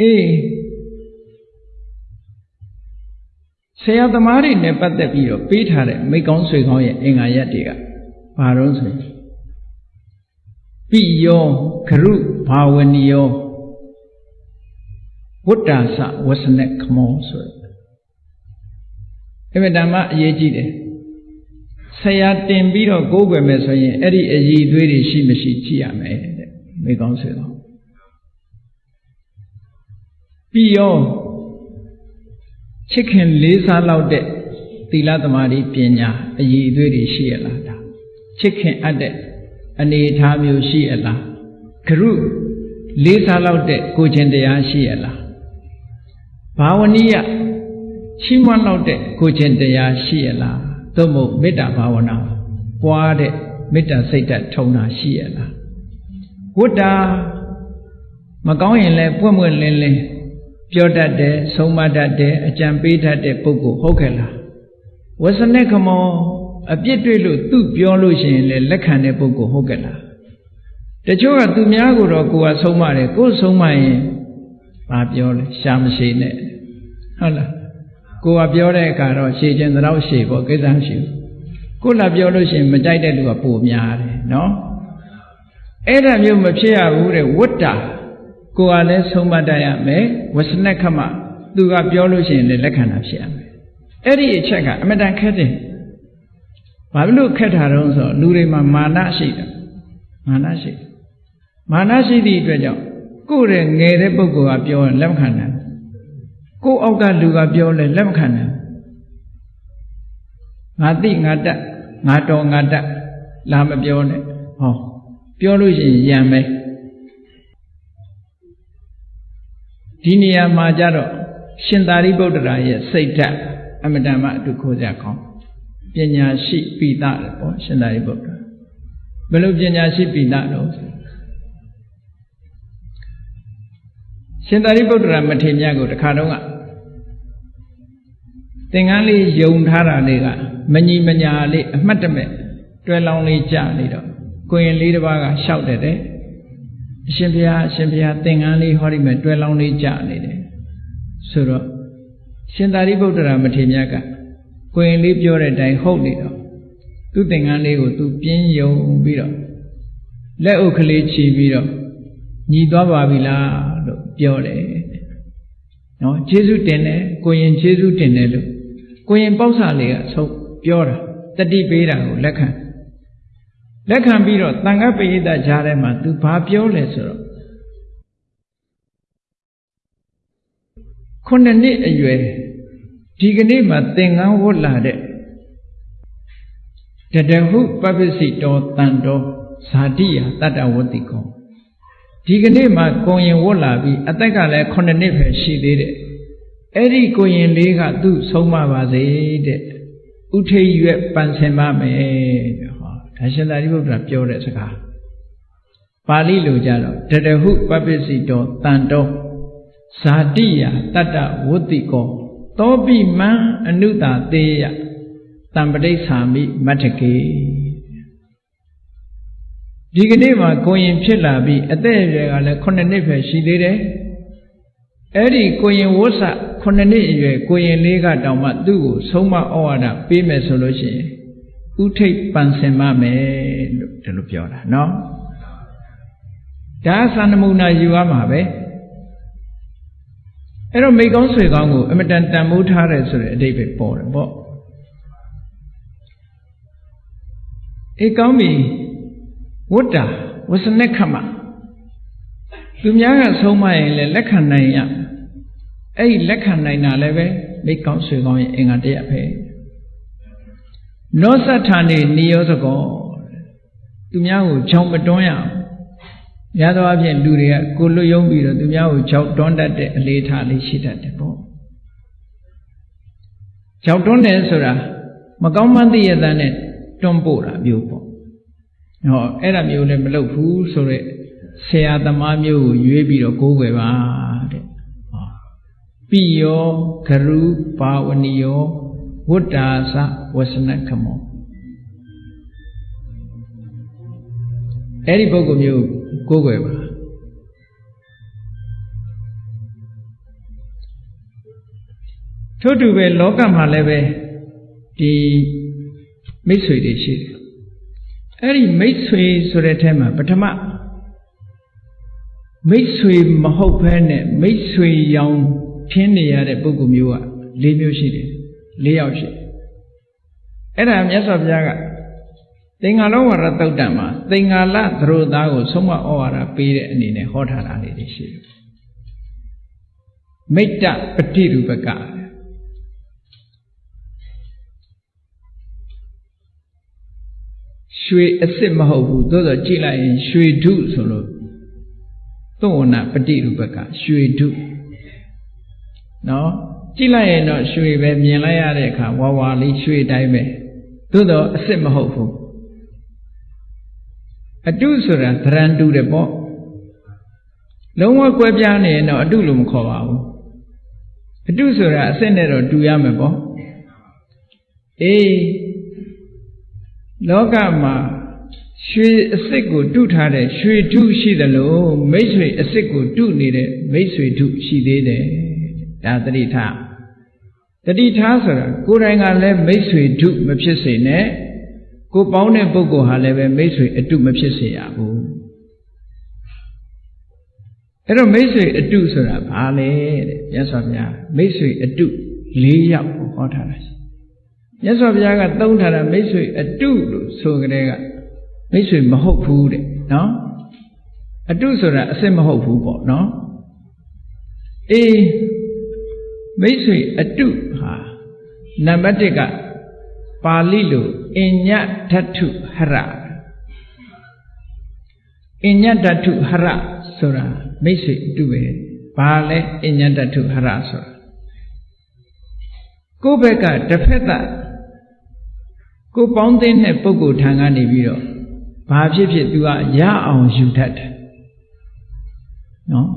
အေးဆရာသမားတွေနဲ့ပတ်သက်ပြီးတော့ပေးထားတဲ့မိတ်ကောင်းဆွေကောင်းရဲ့အင်္ဂါရက်တွေကဘာတော့ဆိုရင်ပိယောဂရုဘာဝနိယောဝတ္တာစဝဆနခမောဆိုအဲ့ဒါဓမ္မအရေးကြီးတယ်ဆရာတင်ပြီးတော့ကိုးကွယ်မယ်ဆိုရင်အဲ့ဒီအည်သွေးတွေရှိမရှိကြည့်ရမယ်တဲ့မိကောင်းဆွေတော့ ပြီးရောချစ်ခင်လေးစားလောက်တဲ့သီလသမာဓိပညာအည်သွေးတွေရှိရလားဒါချစ်ခင်အပ်တဲ့အနေအထားမျိုးရှိရလားဂရုလေးစားလောက်တဲ့ကိုခြင်းတရားရှိရလားဘာဝနိယချီးမွမ်းလောက်တဲ့ကိုခြင်းတရားရှိရလားသို့မဟုတ်မေတ္တာဘာဝနာပွားတဲ့မေတ္တာစိတ်ဓာတ်ထုံတာရှိရလားဝတ္တာမကောင်းရင်လည်းပွင့်ပွင့်လင်းလင်း ပြောတတ်တယ်ဆုံးမတတ်တယ်အကြံပေးတတ်တဲ့ပုဂ္ဂိုလ်ဟုတ်ခဲ့လားဝဆနခမောအပြစ်တွေ့လို့သူ့ပြောလို့ရှိရင်လည်းလက်ခံတဲ့ပုဂ္ဂိုလ်ဟုတ်ကဲ့လားတချို့ကသူများကိုတော့ကိုယ်ကဆုံးမတယ်ကိုယ်ဆုံးမရင်ဘာပြောလဲရှာမရှိနဲ့ဟုတ်လားကိုယ်ကပြောတဲ့အခါတော့ရှည်ခြင်းတော့ရှည်ပေါ့ကိစ္စမရှိဘူးကိုယ်လာပြောလို့ရှိရင်မကြိုက်တဲ့လူကပိုများတယ်နော်အဲ့ဒါမျိုးမဖြစ်ရဘူးတဲ့ဝတ္တာ ကိုယ်ကလည်းဆုံးမတတ်ရမယ်ဝဆနခမသူကပြောလို့ရှိရင်လည်းလက်ခံတာဖြစ်ရမယ်အဲ့ဒီအချက်ကအမတန်ခက်တယ်ဘာဖြစ်လို့ခက်တာတုံးဆိုလူတွေမှာမာနရှိတယ်မာနရှိတယ်မာနရှိသည့်အတွက်ကြောင့်ကိုယ်ရဲ့ငယ်တဲ့ပုဂ္ဂိုလ်ကပြောရင်လက်မခံနိုင်ကိုယ်အောက်ကလူကပြောလဲလက်မခံနိုင်ငါသိငါတတ်ငါတော်ငါတတ်လာမပြောနဲ့ဟောပြောလို့ရှိရင်ရံမယ် ဒီနေရာမှာကြတော့ရှင်သာရိပုတ္တရာရဲ့စိတ်ဓာတ်အမတန်မှအတူခိုးကြကောင်းပညာရှိပိသတယ်ပေါ့ရှင်သာရိပုတ္တရာဘယ်လိုပညာရှိပိသတော့ရှင်သာရိပုတ္တရာမထေရမြတ်ကိုတခါတော့ကသင်္ကန်းလေးယုံထားတာလေးကမညီမညာလေးအမှတ်တမဲ့တွဲလောင်းလေးကြာနေတော့ကိုရင်လေးတစ်ပါးကရှောက်တယ်တဲ့ အရှင်ဘုရားအရှင်ဘုရားသင်္ကန်းလေးဟောဒီမဲ့တွဲလောင်းလေးကြာနေတယ်ဆိုတော့ရှင်သာရိပုတ္တရာမထေရမြတ်ကကိုရင်လေးပြောတဲ့အတိုင်းဟုတ်နေတော့သူ့သင်္ကန်းလေးကိုသူပြင်းယုံပြီးတော့လက်အုပ်ကလေးချီပြီးတော့ညီသွားပါပြီလားလို့ပြောတယ်နော်ကျေးဇူးတင်တယ်ကိုရင်ကျေးဇူးတင်တယ်လို့ကိုရင်ပေါ့ဆာလေးကဆုံးပြောတာတတိပေးတာကိုလက်ခံ လက်ခံပြီးတော့တန်ခတ်ပိဋကကြားထဲမှာ तू ဘာပြောလဲဆိုတော့ခုနှစ်နှစ်အရွယ်ဒီကနေ့မှသင်္ကန်းဝတ်လာတဲ့တတဟုပပ္ပစီတောတန်တော်ဇာတိယတတ္တဝတိကောဒီကနေ့မှကိုရင်ဝတ်လာပြီးအသက်ကလည်းခုနှစ်နှစ်ပဲရှိသေးတယ်အဲ့ဒီကိုရင်လေးကသူ့ဆုံးမပါစေတဲ့ဥထိရွက်ပန်ဆင်ပါမယ်ဟော ဒါရှင်သာရိပုတ္တရာပြောတဲ့စကားပါဠိလိုကြတော့တတဟုပပ္ပစီတောတန်တော်ဇာတိယတတ္တဝတိကောသောပိမံအနုတာသေးယတံပဋိဌာမိမတ္ထကေဒီကနေ့မှာကိုရင်ဖြစ်လာပြီးအသက်အရွယ်ကလည်း9နှစ်ပဲရှိသေးတယ်အဲ့ဒီကိုရင်ဝဋ္ဆ9နှစ်အရွယ်ကိုရင်လေးကတောင်မှသူ့ကိုဆုံးမဩဝါဒပေးမယ်ဆိုလို့ရှိရင် ဥထိတ်ပန်ဆင်မမယ်လို့ဒီလိုပြောတာနော်ဒါသန္နမုနာယူရမှာပဲအဲ့တော့မိကောင်းဆွေကောင်းကိုအမတန်တန်မိုးထားတယ်ဆိုတဲ့အဓိပ္ပာယ်ပေါ်တယ်ပေါ့အေးကောင်းပြီဝတ္တာဝစနခမသူများကဆုံးမရင်လည်းလက်ခံနိုင်ရအဲ့ဒီလက်ခံနိုင်တာလည်းပဲမိကောင်းဆွေကောင်းရဲ့အင်္ဂါတရပဲ နောသဋ္ဌာနေနိယောသကောသူများကိုချောင်မတွန်းရအောင်ရသောအဖြစ်လူတွေကကိုလွတ်ယုံပြီးတော့သူများကိုကြောက်တွန်းတတ်တဲ့အလေးထားလေးရှိတတ်တယ်ပေါ့ကြောက်တွန်းတယ်ဆိုတာမကောင်းမှန်းသိရတဲ့နဲ့တွန်းပို့တာမျိုးပေါ့ဟောအဲ့ဒါမျိုးလည်းမလုပ်ဘူးဆိုတော့ဆရာသမားမျိုးကိုရွေးပြီးတော့ကိုးကွယ်ပါတဲ့ဟောပိယောဂရုပါဝဏီယော ဝတ္တာသဝစနခမောအဲ့ဒီပုဂ္ဂိုလ်မျိုးကိုးကွယ်ပါထို့တူပဲလောကမှာလည်းပဲဒီမိတ်ဆွေတွေရှိတယ်အဲ့ဒီမိတ်ဆွေဆိုတဲ့အဲမှာပထမမိတ်ဆွေမဟုတ်ဘဲနဲ့မိတ်ဆွေရောင်ထင်းနေရတဲ့ပုဂ္ဂိုလ်မျိုးက၄မျိုးရှိတယ် ၄ယောက်ရှိအဲ့ဒါမြတ်စွာဘုရားကသင်္ဃာလောဝရတုတ်တံမှာသင်္ဃာလသရိုသားကိုဆုံးမဩဝါဒပေးတဲ့အနေနဲ့ဟောထားတာလေးတွေရှိတယ်မိတ္တပฏิရူပကရွှေအစ်စ်မဟုတ်ဘူးသို့သောကြည့်လိုက်ရင်ရွှေဓုဆိုလို့သောဝနာပฏิရူပကရွှေဓုနော် ကြည့်လိုက်ရင်တော့ရွှေပဲမြင်လိုက်ရတဲ့အခါဝါဝါလေးရွှေတိုင်းပဲသို့တော့အစ်စ်မဟုတ်ဘူးအတုဆိုတာသရန်တူတယ်ပေါ့လုံးဝကွဲပြားနေရင်တော့အတုလို့မခေါ်ပါဘူးအတုဆိုတာအစစ်နဲ့တော့တူရမယ်ပေါ့အေးလောကမှာရွှေအစစ်ကိုတုထားတဲ့ရွှေထုရှိတယ်လို့မိတ်ဆွေအစစ်ကိုတုနေတဲ့မိတ်ဆွေထုရှိသေးတယ် ဒါတတိထားတတိထားဆိုတာကိုယ်တိုင်ကလည်းမိတ်ဆွေထုမဖြစ်စေနဲ့ကိုပေါင်းတဲ့ပုဂ္ဂိုလ်ဟာလည်းပဲမိတ်ဆွေအတုမဖြစ်စေရဘူးအဲ့တော့မိတ်ဆွေအတုဆိုတာဘာလဲတဲ့မြတ်စွာဘုရားမိတ်ဆွေအတု၄ယောက်ဟောထားတာရှိမြတ်စွာဘုရားကသုံးထားတာမိတ်ဆွေအတုလို့ဆိုကြတဲ့ကမိတ်ဆွေမဟုတ်ဘူးတဲ့နော်အတုဆိုတာအစစ်မဟုတ်ဘူးပေါ့နော်အေး မိတ်ဆွေအတုဟာနံပါတ်1ကပါဠိလိုအညဓာတုဟရအညဓာတုဟရဆိုတာမိတ်ဆွေအတုပဲဘာလဲအညဓာတုဟရဆိုတာကိုယ့်ဘက်ကတစ်ဖက်သက်ကိုပေါင်းသိတဲ့ပုဂ္ဂိုလ်ထံကနေပြီးတော့ဘာဖြစ်ဖြစ် तू ကရအောင်ယူတတ်တယ်နော်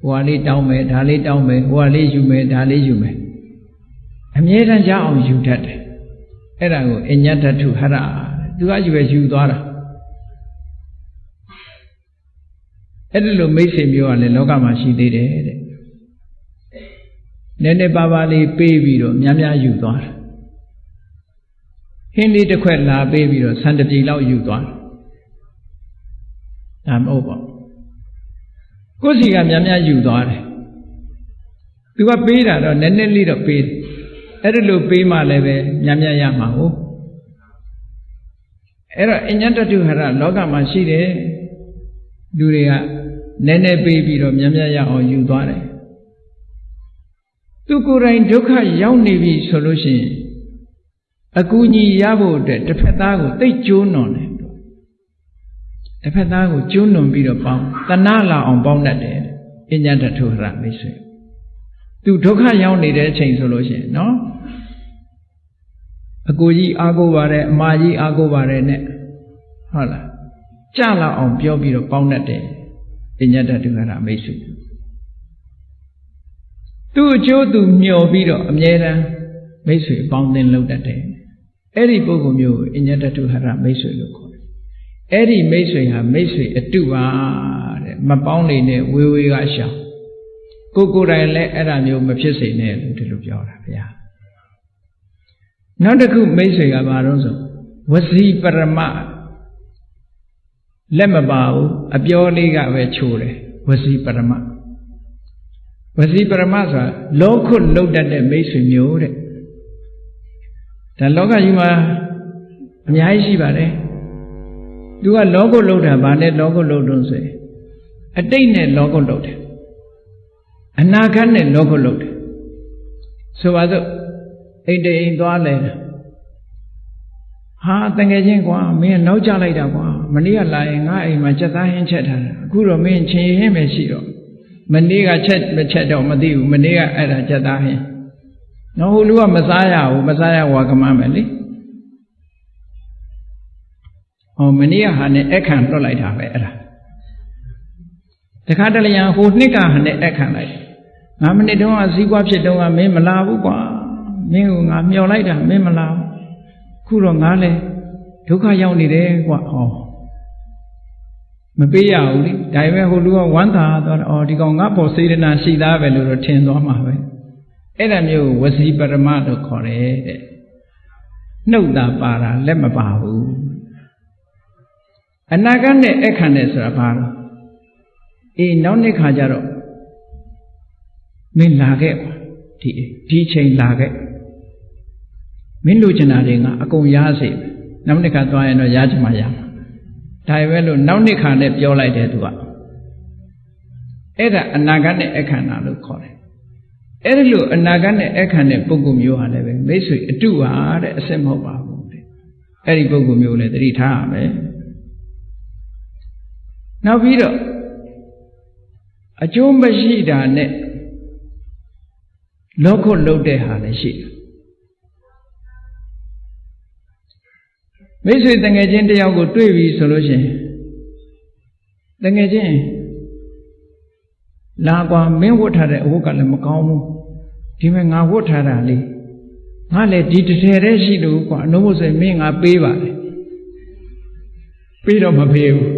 ဟိုဟာလေးတောင်းမယ်ဒါလေးတောင်းမယ်ဟိုဟာလေးယူမယ်ဒါလေးယူမယ်အမြဲတမ်းရအောင်ယူတတ်တယ်အဲ့ဒါကိုအညတ္တထုဟရသူကယူပဲယူသွားတာအဲ့ဒီလိုမိတ်ဆွေမျိုးကလည်းလောကမှာရှိသေးတယ်တဲ့နည်းနည်းပါးပါးလေးပေးပြီးတော့များများယူသွားတာဟင်းလေးတစ်ခွက်လာပေးပြီးတော့ဆန်တပြေလောက်ယူသွားတာဒါမဟုတ်ပါဘူး ကိုယ်စီကများများယူသွားတယ်သူကပေးတာတော့နည်းနည်းလေးတော့ပေးတယ်အဲ့ဒါလို့ပေးမှလည်းပဲများများရမှာဟုတ်အဲ့တော့အညတတုဟရလောကမှာရှိတယ်လူတွေကနည်းနည်းပေးပြီးတော့များများရအောင်ယူသွားတယ်သူကိုယ်တိုင်ဒုက္ခရောက်နေပြီဆိုလို့ရှိရင်အကူအညီရဖို့အတွက်တစ်ဖက်သားကိုသိကျိုးနွန်တယ် တစ်ဖက်သားကိုကျိုးနွန်ပြီးတော့ပေါင်းတဏှလာအောင်ပေါင်းတတ်တယ်အညတတုဟရမိတ်ဆွေသူဒုက္ခရောက်နေတဲ့အချိန်ဆိုလို့ရှိရင်နော်အကိုကြီးအားကိုးပါတယ်အမကြီးအားကိုးပါတယ်နဲ့ဟုတ်လားကြလောက်အောင်ပြောပြီးတော့ပေါင်းတတ်တယ်အညတတုဟရမိတ်ဆွေသူ့အကျိုးသူမျှော်ပြီးတော့အမြဲတမ်းမိတ်ဆွေပေါင်းသင်လုပ်တတ်တယ်အဲ့ဒီပုဂ္ဂိုလ်မျိုးကိုအညတတုဟရမိတ်ဆွေလို့ခေါ်တယ် အဲ့ဒီမိတ်ဆွေဟာမိတ်ဆွေအတုပါတဲ့မပေါင်းနေနဲ့ဝေဝေကရှောင်ကိုကိုယ်တိုင်လည်းအဲ့ဒါမျိုးမဖြစ်စေနဲ့လို့ဒီလိုပြောတာဗျာနောက်တစ်ခုမိတ်ဆွေကဘာလို့ဆိုဝစီပရမလက်မပါဘူးအပြောလေးကပဲချိုးတယ်ဝစီပရမဝစီပရမဆိုတာလောခုလုတ်တတ်တဲ့မိတ်ဆွေမျိုးတဲ့ဒါလောကကြီးမှာအများကြီးရှိပါတယ် သူကလောကုတ်လုတ်တာဗာနဲ့လောကုတ်လုတ်တုံးဆိုရင်အတိတ်နဲ့လောကုတ်လုတ်တယ်အနာဂတ်နဲ့လောကုတ်လုတ်တယ်ဆိုပါစို့အိမ်တိမ်သွားလဲဟာတငယ်ချင်းကွာမင်းနောက်ကျလိုက်တာကွာမနေ့ကလာရင်ငါအိမ်မှာစက်သားဟင်းချက်ထားတာအခုတော့မင်းချင်းဟင်းပဲရှိတော့မနေ့ကချက်မချက်တော့မသိဘူးမနေ့ကအဲ့ဒါစက်သားဟင်းနော်ဟိုလူကမစားရဘူးမစားရဝါကမမယ်လေ ဟောမနေ့ကဟာနဲ့အခန့်လွတ်လိုက်တာပဲအဲ့ဒါတခါတလေရန်ဟိုနှစ်ကဟာနဲ့အခန့်လိုက်ငါမနစ်တုန်းကစည်းကွာဖြစ်တုန်းကမင်းမလာဘူးကွာမင်းကငါမျောလိုက်တာမင်းမလာဘူးခုတော့ငါလည်းဒုက္ခရောက်နေတယ်ကွာဟောမပေးရဘူးလေဒါပေမဲ့ဟိုလူကဝမ်းသာသွားတော့အော်ဒီကောင်ငါပေါ်စေတနာရှိသားပဲလို့တော့ထင်သွားမှာပဲအဲ့ဒါမျိုးဝစီပရမလို့ခေါ်တယ်တဲ့နှုတ်တာပါတာလက်မပါဘူး အနာဂတ်နဲ့အခန့်နဲ့ဆိုတာဘာလဲအေးနောက်နေ့ခါကျတော့မင်းလာခဲ့ပါဒီဒီချိန်လာခဲ့မင်းလိုချင်တာတွေကအကုန်ရစေနောက်နေ့ခါသွားရင်တော့ရချင်မှရမှာဒါပဲလို့နောက်နှစ်ခါနဲ့ပြောလိုက်တယ်သူကအဲ့ဒါအနာဂတ်နဲ့အခန္ဓာလို့ခေါ်တယ်အဲ့ဒီလိုအနာဂတ်နဲ့အခန္ဓာပုဂ္ဂိုလ်မျိုးဟာလည်းပဲမိတ်ဆွေအတုပါတဲ့အစစ်မဟုတ်ပါဘူးတဲ့အဲ့ဒီပုဂ္ဂိုလ်မျိုးလည်းသတိထားရမယ် နောက်ပြီးတော့အကျိုးမရှိတာနဲ့လောကုတ်လုတ်တဲ့ဟာလည်းရှိတယ်မိတ်ဆွေတငယ်ချင်းတယောက်ကိုတွေ့ပြီဆိုလို့ရှိရင်တငယ်ချင်းလာကွာမင်းဝတ်ထားတဲ့အဝတ်ကလည်းမကောင်းဘူးဒီမဲ့ငါဝတ်ထားတာလေငါလည်းဒီတစ်ထည်တည်းရှိလို့ကွာအနှုတ်မို့ဆိုရင်မင်းငါပေးပါလေပေးတော့မပေးဘူး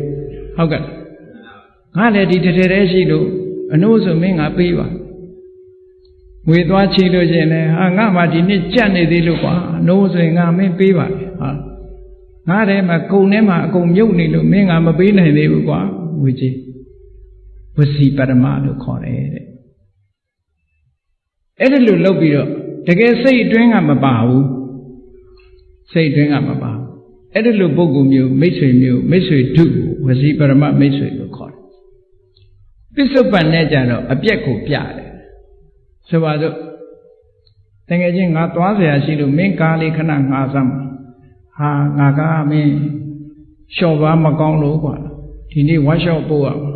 ဟုတ်ကဲ့ ငါလည်းဒီတစ်ထည်တည်းရှိလို့အနှုတ်ဆိုမင်းငါပေးပါငွေသွားချီလို့ရှင်လေဟာငါမှဒီနေ့ကြက်နေသေးလို့ကွာအနှုတ်ဆိုရင်ငါမင်းပေးပါလေဟာငါထဲမှာကုံထဲမှာအကုန်မြုပ်နေလို့မင်းငါမပေးနိုင်သေးဘူးကွာဝေကြီးဝစီပရမလို့ခေါ်တယ်တဲ့အဲ့ဒါလို့လုပ်ပြီးတော့တကယ်စိတ်အတွင်းကမပါဘူးစိတ်အတွင်းကမပါဘူးအဲ့ဒါလို့ပုဂ္ဂိုလ်မျိုးမိတ်ဆွေမျိုးမိတ်ဆွေဒုဝစီပရမမိတ်ဆွေလို့ခေါ်တယ် ပစ္စုပန်နဲ့ကြတော့အပြက်ကိုပြတယ်ဆိုပါစို့တကယ်ချင်းငါသွားเสียရှိလို့မင်းကားလေးခဏငါစမ်းဟာငါကမင်းလျှော့ပါမကောင်းလို့ကွာဒီနေ့ဝါရှော့ပို့ရမှာ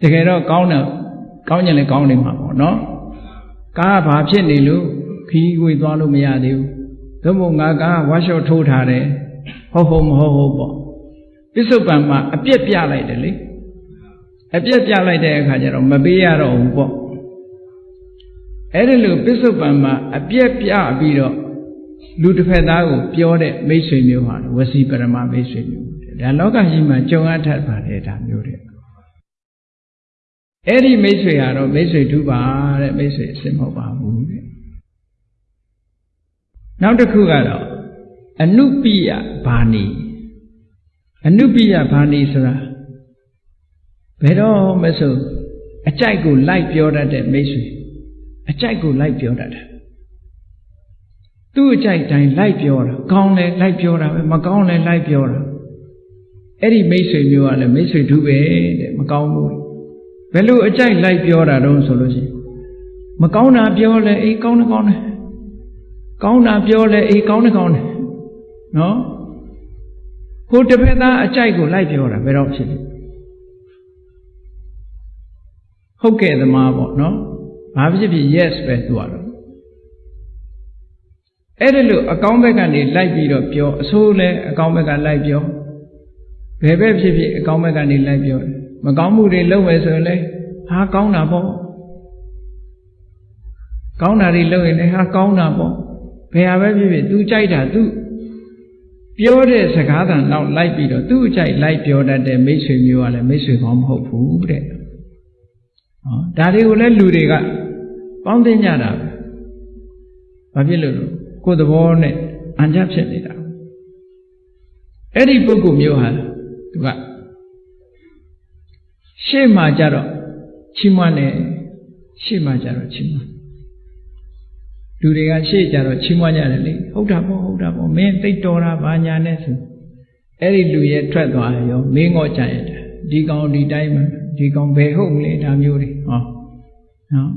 တကယ်တော့ကောင်းတယ်ကောင်းရင်လည်းကောင်းနေမှာပေါ့နော်ကားဘာဖြစ်နေလို့ခီးဝေးသွားလို့မရသေးဘူးသို့မဟုတ်ငါကဝါရှော့ထိုးထားတယ်ဟုတ်ဟုတ်မဟုတ်ဟုတ်ပေါ့ပစ္စုပန်မှာအပြက်ပြလိုက်တယ်လေ အပြက်ပြလိုက်တဲ့အခါကျတော့မပေးရတော့ဘူးပေါ့အဲ့ဒီလိုပစ္စုပန်မှာအပြက်ပြပြီးတော့လူတစ်ဖက်သားကိုပြောတဲ့မိတ်ဆွေမျိုးဟာဝစီပရမမိတ်ဆွေမျိုးဒါလောကကြီးမှာကြုံအပ်ထပ်ပါတယ်ဒါမျိုးတဲ့အဲ့ဒီမိတ်ဆွေကတော့မိတ်ဆွေတူပါတဲ့မိတ်ဆွေအစ်မဟုတ်ပါဘူးတဲ့နောက်တစ်ခုကတော့အနုပိယဘာနီအနုပိယဘာနီဆိုတာ ဘယ်တော့မဆိုအကြိုက်ကိုလိုက်ပြောတတ်တဲ့မိတ်ဆွေအကြိုက်ကိုလိုက်ပြောတတ်တယ်သူ့အကြိုက်တိုင်းလိုက်ပြောတာကောင်းလဲလိုက်ပြောတာပဲမကောင်းလဲလိုက်ပြောတာအဲ့ဒီမိတ်ဆွေမျိုးကလည်းမိတ်ဆွေတူပဲတဲ့မကောင်းဘူးဘယ်လိုအကြိုက်လိုက်ပြောတာတော့ဆိုလို့ရှိရင်မကောင်းတာပြောလဲအေးကောင်းတယ်ကောင်းတယ်ကောင်းတာပြောလဲအေးကောင်းတယ်ကောင်းတယ်နော်ဟိုတစ်ဖက်သားအကြိုက်ကိုလိုက်ပြောတာဘယ်တော့ဖြစ်လဲ ဟုတ်ကဲ့သမားပေါ့နော်ဘာဖြစ်ဖြစ် yes ပဲသူကတော့အဲ့ဒါလို့အကောင်းဘက်ကနေလိုက်ပြီးတော့ပြောအဆိုးလဲအကောင်းဘက်ကလိုက်ပြောဘယ်ဘက်ဖြစ်ဖြစ်အကောင်းဘက်ကနေလိုက်ပြောမကောင်းမှုတွေလုပ်မယ်ဆိုရင်လဲဟာကောင်းတာပေါ့ကောင်းတာတွေလုပ်ရင်လည်းဟာကောင်းတာပေါ့ဘယ်ဟာပဲဖြစ်ဖြစ် तू ကြိုက်တာ तू ပြောတဲ့စကားသံတော့လိုက်ပြီးတော့သူ့အကြိုက်လိုက်ပြောတတ်တဲ့မိတ်ဆွေမျိုးကလည်းမိတ်ဆွေကောင်းမဟုတ်ဘူးတဲ့ဟော ဒါတွေကိုလည်းလူတွေကပေါင်းသိကြတာပဲဘာဖြစ်လို့လဲကိုယ်သဘောနဲ့အံကြဖြစ်နေတာအဲ့ဒီပုဂ္ဂိုလ်မျိုးဟာသူကရှေ့မှာကြတော့ချီးမွမ်းတယ်ရှေ့မှာကြတော့ချီးမွမ်းလူတွေကရှေ့ကြတော့ချီးမွမ်းကြတယ်လေဟုတ်တာပေါ့ဟုတ်တာပေါ့မင်းသိတော်တာဘာညာနဲ့ဆိုအဲ့ဒီလူရဲ့ထွက်သွားရောမင်းငေါ့ကြရတဲ့ဒီကောင်ဒီတိုင်းမှာ ဒီကောင်ဘယ်ဟုတ်မလဲဒါမျိုးတွေဟောနော်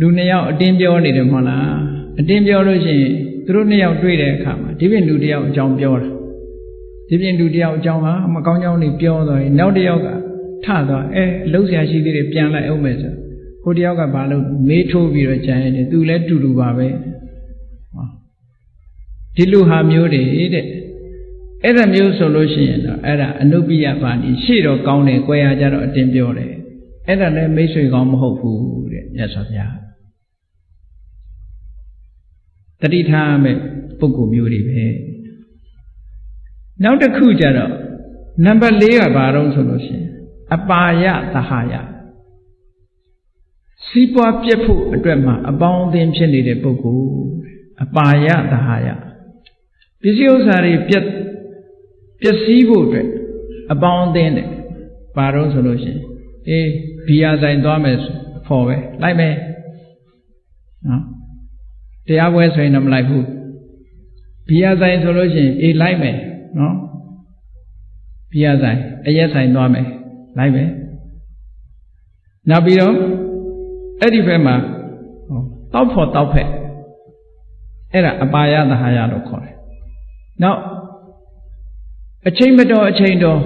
လူနှစ်ယောက်အတင်းပြောနေတယ်မဟုတ်လားအတင်းပြောလို့ရှိရင်သူတို့နှစ်ယောက်တွေ့တဲ့အခါမှာဒီပြင်လူတစ်ယောက်အကြောင်းပြောတာဒီပြင်လူတစ်ယောက်အကြောင်းဟာမကောင်းကြောင်းနေပြောတော့ရင်နောက်တစ်ယောက်ကထသွားအဲအလုံးဆရာရှိသေးတယ်ပြန်လိုက်အောင်မယ်ဆိုဟိုတစ်ယောက်ကဘာလို့မေးထိုးပြီးတော့ကြံရတယ်သူလည်းတူတူပါပဲဟောဒီလူဟာမျိုးတွေတဲ့ အဲ့ဒါမျိုးဆိုလို့ရှိရင်တော့အဲ့ဒါအနုပိယပါဏိရှေ့တော့ကောင်းတယ်၊ကြွယ်ရကြတော့အတင်းပြောတယ်အဲ့ဒါလည်းမိတ်ဆွေကောင်းမဟုတ်ဘူးတဲ့မြတ်စွာဘုရားတတိထားမဲ့ပုဂ္ဂိုလ်မျိုးတွေပဲနောက်တစ်ခုကျတော့နံပါတ်၄ကဘာတော့ဆိုလို့ရှိရင်အပါယသဟာယစီးပွားပြက်ဖို့အတွက်မှာအပေါင်းအသင်းဖြစ်နေတဲ့ပုဂ္ဂိုလ်အပါယသဟာယပစ္စည်းဥစ္စာတွေပြက် ပျက်စီးဖို့အတွက်အပေါင်းအသင်းတဲ့ဘာတော့ဆိုလို့ရှိရင်အေးဘီယာဆိုင်သွားမယ်ဖော်ပဲလိုက်မယ်နော်တရားပွဲဆိုရင်တော့မလိုက်ဘူးဘီယာဆိုင်ဆိုလို့ရှိရင်အေးလိုက်မယ်နော်ဘီယာဆိုင်အရက်ဆိုင်သွားမယ်လိုက်မယ်နောက်ပြီးတော့အဲ့ဒီဘက်မှာတောက်ဖို့တောက်ဖက်အဲ့ဒါအပါယသဟာယလို့ခေါ်တယ်နောက် အချိန်မတော်အချိန်တော်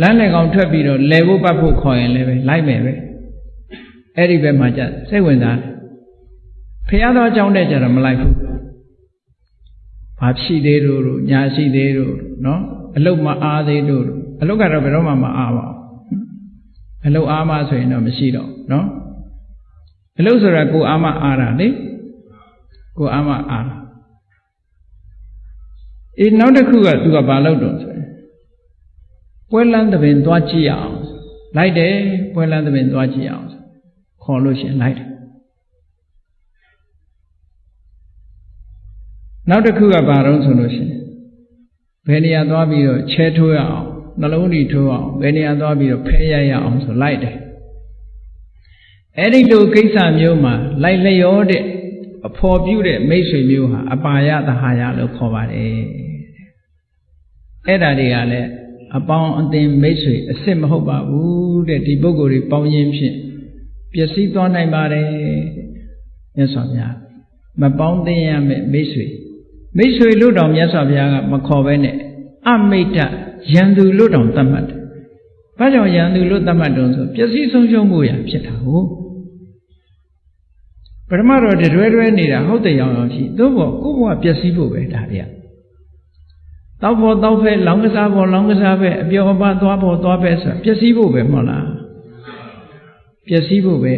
လမ်းလေကောင်ထွက်ပြီးတော့လဲဖို့ပတ်ဖို့ခေါ်ရင်လည်းပဲလိုက်မယ်ပဲအဲ့ဒီဘက်မှာじゃစိတ်ဝင်စားတယ်ဖះတော်အကြောင်းတဲ့ကြတော့မလိုက်ဘူးဘာဖြစ်သေးတို့တို့ညာရှိသေးတို့နော်အလုတ်မအားသေးတို့အလုတ်ကတော့ဘယ်တော့မှမအားပါဘူးအလုတ်အားမဆိုရင်တော့မရှိတော့နော်အလုတ်ဆိုတာကိုအားမအားတာလေကိုအားမအားတာ အေးနောက်တစ်ခုကသူကဘာလုပ်တော့ဆိုရင်ပွဲလန်းသဘင်သွားကြည့်အောင်လိုက်တယ်ပွဲလန်းသဘင်သွားကြည့်အောင်ခေါ်လို့ရှင်လိုက်တယ်နောက်တစ်ခုကဘာတော့ဆိုလို့ရှိရင်ဘယ်နေရာသွားပြီးတော့ချဲထိုးရအောင်နှလုံးဓာတ်ထိုးအောင်ဘယ်နေရာသွားပြီးတော့ဖဲရရအောင်ဆိုလိုက်တယ်အဲ့ဒီလိုကိစ္စမျိုးမှာလိုက်လျောတဲ့အဖော်ပြုတဲ့မိတ်ဆွေမျိုးဟာအပါယသဟာယလို့ခေါ်ပါတယ် အဲ့ဒါတွေကလည်းအပေါင်းအသင်မိတ်ဆွေအစ်စ်မဟုတ်ပါဘူးတဲ့ဒီပုဂ္ဂိုလ်တွေပေါင်းရင်းဖြင့်ပျက်စီးသွားနိုင်ပါတယ်မြတ်စွာဘုရားမပေါင်းသင်ရမယ့်မိတ်ဆွေမိတ်ဆွေလို့တောင်မြတ်စွာဘုရားကမခေါ်ဘဲနဲ့အမိတ်တရန်သူလို့တောင်သတ်မှတ်တယ်။ဘာကြောင့်ရန်သူလို့သတ်မှတ်တုံးဆိုပျက်စီးဆုံးရှုံးမှုရဖြစ်တာဟုတ်ပထမတော့တရွဲရွဲနေတာဟုတ်တယ်ရောင်ရောင်ရှိသို့ဘောကိုယ့်ဘဝပျက်စီးဖို့ပဲဒါတွေက တောက်ဖို့တောက်ဖဲလောင်းကစားဖို့လောင်းကစားဖဲအပျော်အပါသွားဖို့သွားဖဲဆိုတာပျက်စီးဖို့ပဲမဟုတ်လားပျက်စီးဖို့ပဲ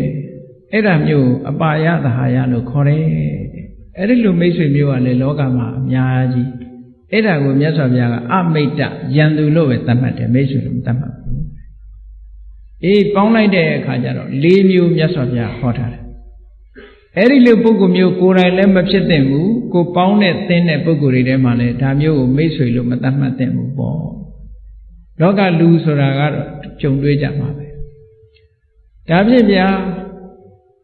အဲ့ဒါမျိုးအပါယသဟာယလို့ခေါ်တယ်အဲ့ဒီလိုမိတ်ဆွေမျိုးကလည်းလောကမှာအများကြီးအဲ့ဒါကိုမြတ်စွာဘုရားကအမိတ်တယံသူလို့ပဲသတ်မှတ်တယ်မိတ်ဆွေလို့မသတ်မှတ်ဘူးအေးပေါင်းလိုက်တဲ့အခါကျတော့၄မျိုးမြတ်စွာဘုရားဟောထားတယ်အဲ့ဒီလိုပုဂ္ဂိုလ်မျိုးကိုယ်တိုင်လည်းမဖြစ်သင့်ဘူး ကိုပေါင်းတဲ့သင်တဲ့ပုဂ္ဂိုလ်တွေထဲမှာလည်းဒါမျိုးကိုမိတ်ဆွေလို့မသတ်မှတ်သင့်ဘူးပေါ့လောကလူဆိုတာကတော့ကြုံတွေ့ကြမှာပဲဒါဖြင့်ဗျာ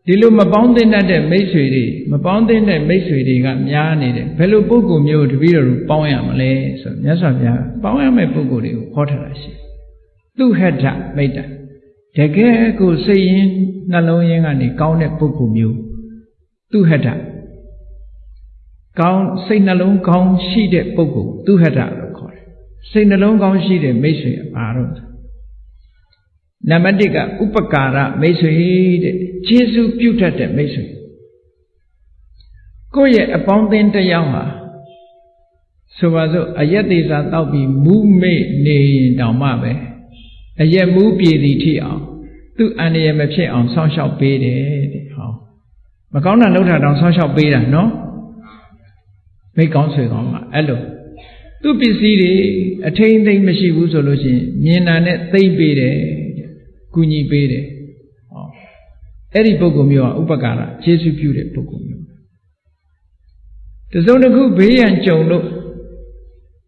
ဒီလိုမပေါင်းသင့်တဲ့မိတ်ဆွေတွေမပေါင်းသင့်တဲ့မိတ်ဆွေတွေကများနေတယ်ဘယ်လိုပုဂ္ဂိုလ်မျိုးတပည့်တော်တို့ပေါင်းရမလဲဆိုမြတ်စွာဘုရားပေါင်းရမယ့်ပုဂ္ဂိုလ်တွေကိုဟောထားတာရှိသူဟထမိတ်တတကယ်ကိုစိတ်ရင်းနှလုံးရင်းကနေကောင်းတဲ့ပုဂ္ဂိုလ်မျိုးသူဟထ ကောင်းစိတ်နှလုံးကောင်းရှိတဲ့ပုဂ္ဂိုလ်သူဟထလို့ခေါ်တယ်စိတ်နှလုံးကောင်းရှိတဲ့မိတ်ဆွေပါတော့နံပါတ်1ကဥပကာရမိတ်ဆွေတဲ့ကျေးဇူးပြုတတ်တဲ့မိတ်ဆွေကိုယ့်ရဲ့အပေါင်းအသင်းတစ်ယောက်ဟာဆိုပါစို့အယက်သေးစာတောက်ပြီးမူးမေ့နေရင်တောင်မှပဲအယက်မူးပြည်သည်ထိအောင်သူ့အန္တရာယ်မဖြစ်အောင်ဆောင်းလျှောက်ပေးတယ်တဲ့ဟောမကောင်းတာလုပ်တာတောင်ဆောင်းလျှောက်ပေးတာနော် မိကောင်းဆွေကောင်းမှာအဲ့လိုသူ့ပစ္စည်းတွေအထိန်သိမ့်မရှိဘူးဆိုလို့ရှိရင်မြင်တာနဲ့သိမ့်ပေးတယ်ကူညီပေးတယ်ဟောအဲ့ဒီပုဂ္ဂိုလ်မျိုးကဥပကာရကျေးဇူးပြုတဲ့ပုဂ္ဂိုလ်မျိုးတစုံတစ်ခုဘေးရန်ကြုံလို့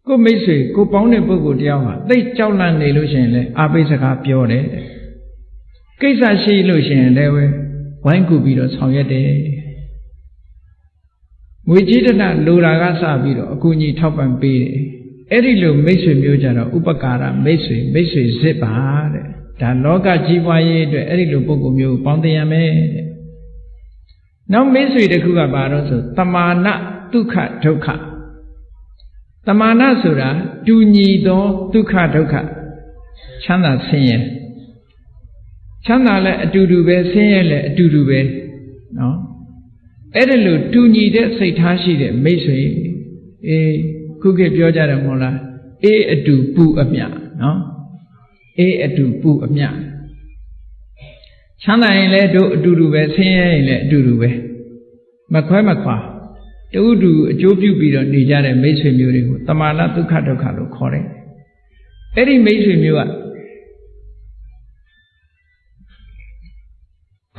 ကိုမိတ်ဆွေကိုပေါင်းတဲ့ပုဂ္ဂိုလ်တယောက်ဟာသိကြောက်လန့်နေလို့ရှိရင်လည်းအာပိစကားပြောတယ်တဲ့ကိစ္စရှိလို့ရှိရင်လည်းဝိုင်းကူပြီးတော့ဆောင်ရွက်တယ် ငွေကြေးတနလိုတာကစပြီးတော့အကူအညီထောက်ပံ့ပေးတယ်အဲ့ဒီလိုမိတ်ဆွေမျိုးကြတော့ဥပကာရမိတ်ဆွေမိတ်ဆွေစစ်ပါတဲ့ဒါလောကကြီးပွားရေးအတွက်အဲ့ဒီလိုပုံကုမျိုးပေါင်းတင်ရမယ်တဲ့နောက်မိတ်ဆွေတစ်ခုကဘာလို့ဆိုတမာနဒုက္ခဒုက္ခတမာနဆိုတာတူညီသောဒုက္ခဒုက္ခချမ်းသာဆင်းရဲချမ်းသာလည်းအတူတူပဲဆင်းရဲလည်းအတူတူပဲနော် အဲ့ဒါလို့တူညီတဲ့စိတ်ထားရှိတဲ့မိတ်ဆွေအေးခုခေတ်ပြောကြတယ်မဟုတ်လားအေးအတူပူအမြနော်အေးအတူပူအမြချမ်းသာရင်လည်းတို့အတူတူပဲဆင်းရဲရင်လည်းအတူတူပဲမခွဲမခွာတူတူအကျိုးပြုပြီးတော့နေကြတဲ့မိတ်ဆွေမျိုးတွေကိုတမာနဒုက္ခဒုက္ခလို့ခေါ်တယ်အဲ့ဒီမိတ်ဆွေမျိုးက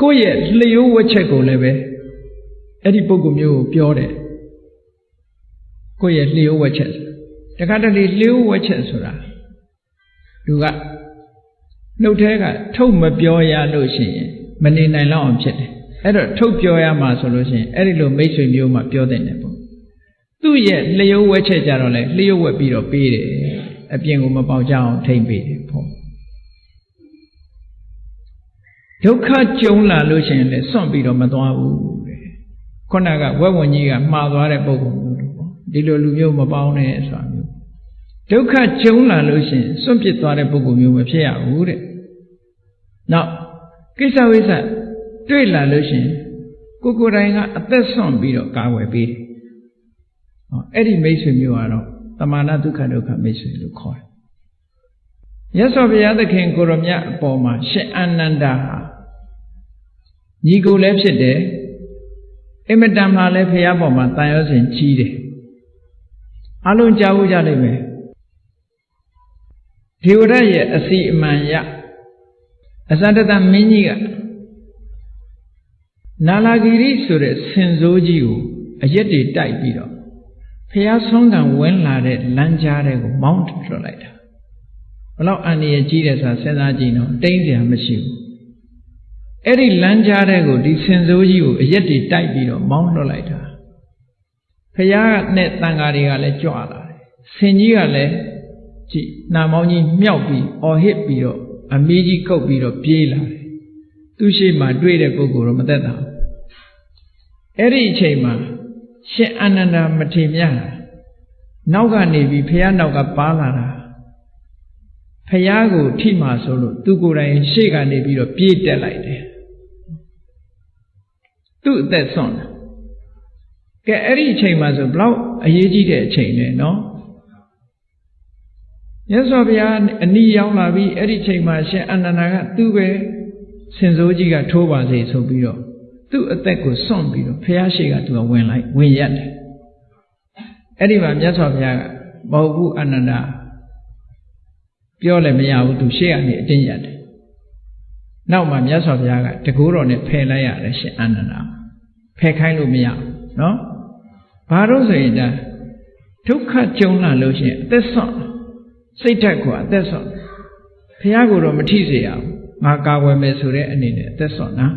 ကိုယ့်ရဲ့လျှိုးဝှက်ချက်ကိုလည်းပဲ အဲ့ဒီပုဂ္ဂိုလ်မျိုးကိုပြောတယ်ကိုယ့်ရဲ့လျှိုးဝှက်ချက်တခါတလေလျှိုးဝှက်ချက်ဆိုတာလူကနှုတ်ထဲကထုတ်မပြောရလို့ရှိရင်မနေနိုင်တော့အောင်ဖြစ်တယ်အဲ့တော့ထုတ်ပြောရမှာဆိုလို့ရှိရင်အဲ့ဒီလိုမိတ်ဆွေမျိုးမှပြောတဲ့တယ်ပေါ့သူ့ရဲ့လျှိုးဝှက်ချက်ကြတော့လေလျှိုးဝှက်ပြီးတော့ပေးတယ်အပြင်ကိုမပေါက်ကြအောင်ထိမ့်ပေးတယ်ပေါ့ဒုက္ခကြုံလာလို့ရှိရင်လည်းစွန့်ပြီးတော့မသွားဘူးတဲ့ ခုနကဝက်ဝင်ကြီးကမှားသွားတဲ့ပုံပုံမျိုးတို့ပေါ့ဒီလိုလူမျိုးမပေါင်းနဲ့ဆိုတာမျိုးဒုက္ခကြုံလာလို့ရှိရင်စွန့်ပစ်သွားတဲ့ပုံပုံမျိုးမဖြစ်ရဘူးတဲ့နောက်ကိစ္စဝိစ္စတွေ့လာလို့ရှိရင်ကိုကိုယ်တိုင်ကအသက်ဆွန့်ပြီးတော့ကာဝယ်ပေးတယ်ဟောအဲ့ဒီမိတ်ဆွေမျိုးကတော့တမာနဒုက္ခဒုက္ခမိတ်ဆွေလို့ခေါ်တယ်ရသော်ဘုရားသခင်ကိုရမြတ်အပေါ်မှာရှင်အာနန္ဒာဟာညီကိုလည်းဖြစ်တယ် အင်မတန်မှလည်းဘုရားပေါ်မှာတန်ရောစဉ်ကြီးတယ်အလုံးကြားဖို့ကြလိမ့်မယ်ဒေဝရရဲ့အစီအမံရအစတတမင်းကြီးကနာလာဂီရိဆိုတဲ့ဆင်စိုးကြီးကိုအရက်တွေတိုက်ပြီးတော့ဖះဆုံးကံဝင်လာတဲ့လမ်းကြားတဲ့ကိုမောင်းထွက်လိုက်တာဘလောက်အန္တရာယ်ကြီးတယ်ဆိုတာစဉ်းစားကြည့်နော်တိမ့်စရာမရှိဘူး အဲ့ဒီလမ်းကြားတဲ့ကိုဒီဆင်စိုးကြီးကိုအရက်တွေတိုက်ပြီးတော့မောင်းလွှတ်လိုက်တာဖះနဲ့တန်ဃာတွေကလည်းကြွလာတယ်ဆင်ကြီးကလည်းကြည့်နာမောင်းကြီးမြောက်ပြီးအော်ဟစ်ပြီးတော့အမီးကြီးကုတ်ပြီးတော့ပြေးလာတယ်သူရှိမှတွေ့တဲ့ပုဂ္ဂိုလ်တော့မသက်သာဘူးအဲ့ဒီအချိန်မှာရှင်အာနန္ဒာမထေမြတ်နောက်ကနေပြီးဖះနောက်ကပါလာတာဖះကိုထိမှဆိုလို့သူကိုယ်တိုင်ရှေ့ကနေပြီးတော့ပြေးတက်လိုက်တယ် သူ့အသက်ဆွန့်တယ်ကဲအဲ့ဒီအချိန်မှာဆိုဘလောက်အရေးကြီးတဲ့အချိန်လဲနော်မြတ်စွာဘုရားအနီးရောက်လာပြီးအဲ့ဒီချိန်မှာရှင်အနန္ဒာကသူ့ပဲစင်စိုးကြီးကထိုးပါစေဆိုပြီးတော့သူ့အသက်ကိုစွန့်ပြီးတော့ဖះရှိကသူကဝင်လိုက်ဝင်ရက်တယ်အဲ့ဒီမှာမြတ်စွာဘုရားကမဟုတ်ဘူးအနန္ဒာပြောလည်းမရဘူးသူရှေ့ကနေအတင်းရက်တယ်နောက်မှမြတ်စွာဘုရားကတကူတော်နဲ့ဖယ်လိုက်ရတယ်ရှင်အနန္ဒာ ဖယ်ခိုင်းလို့မရဘူးနော်ဘာလို့ဆိုရင်ဒါဒုက္ခကြုံလာလို့ရှိရင်အသက်ဆုံးစိတ်ဓာတ်ကအသက်ဆုံးဘုရားကိုတော့မထိစေရဘူးငါကာဝယ်မယ်ဆိုတဲ့အနေနဲ့အသက်ဆုံးနော်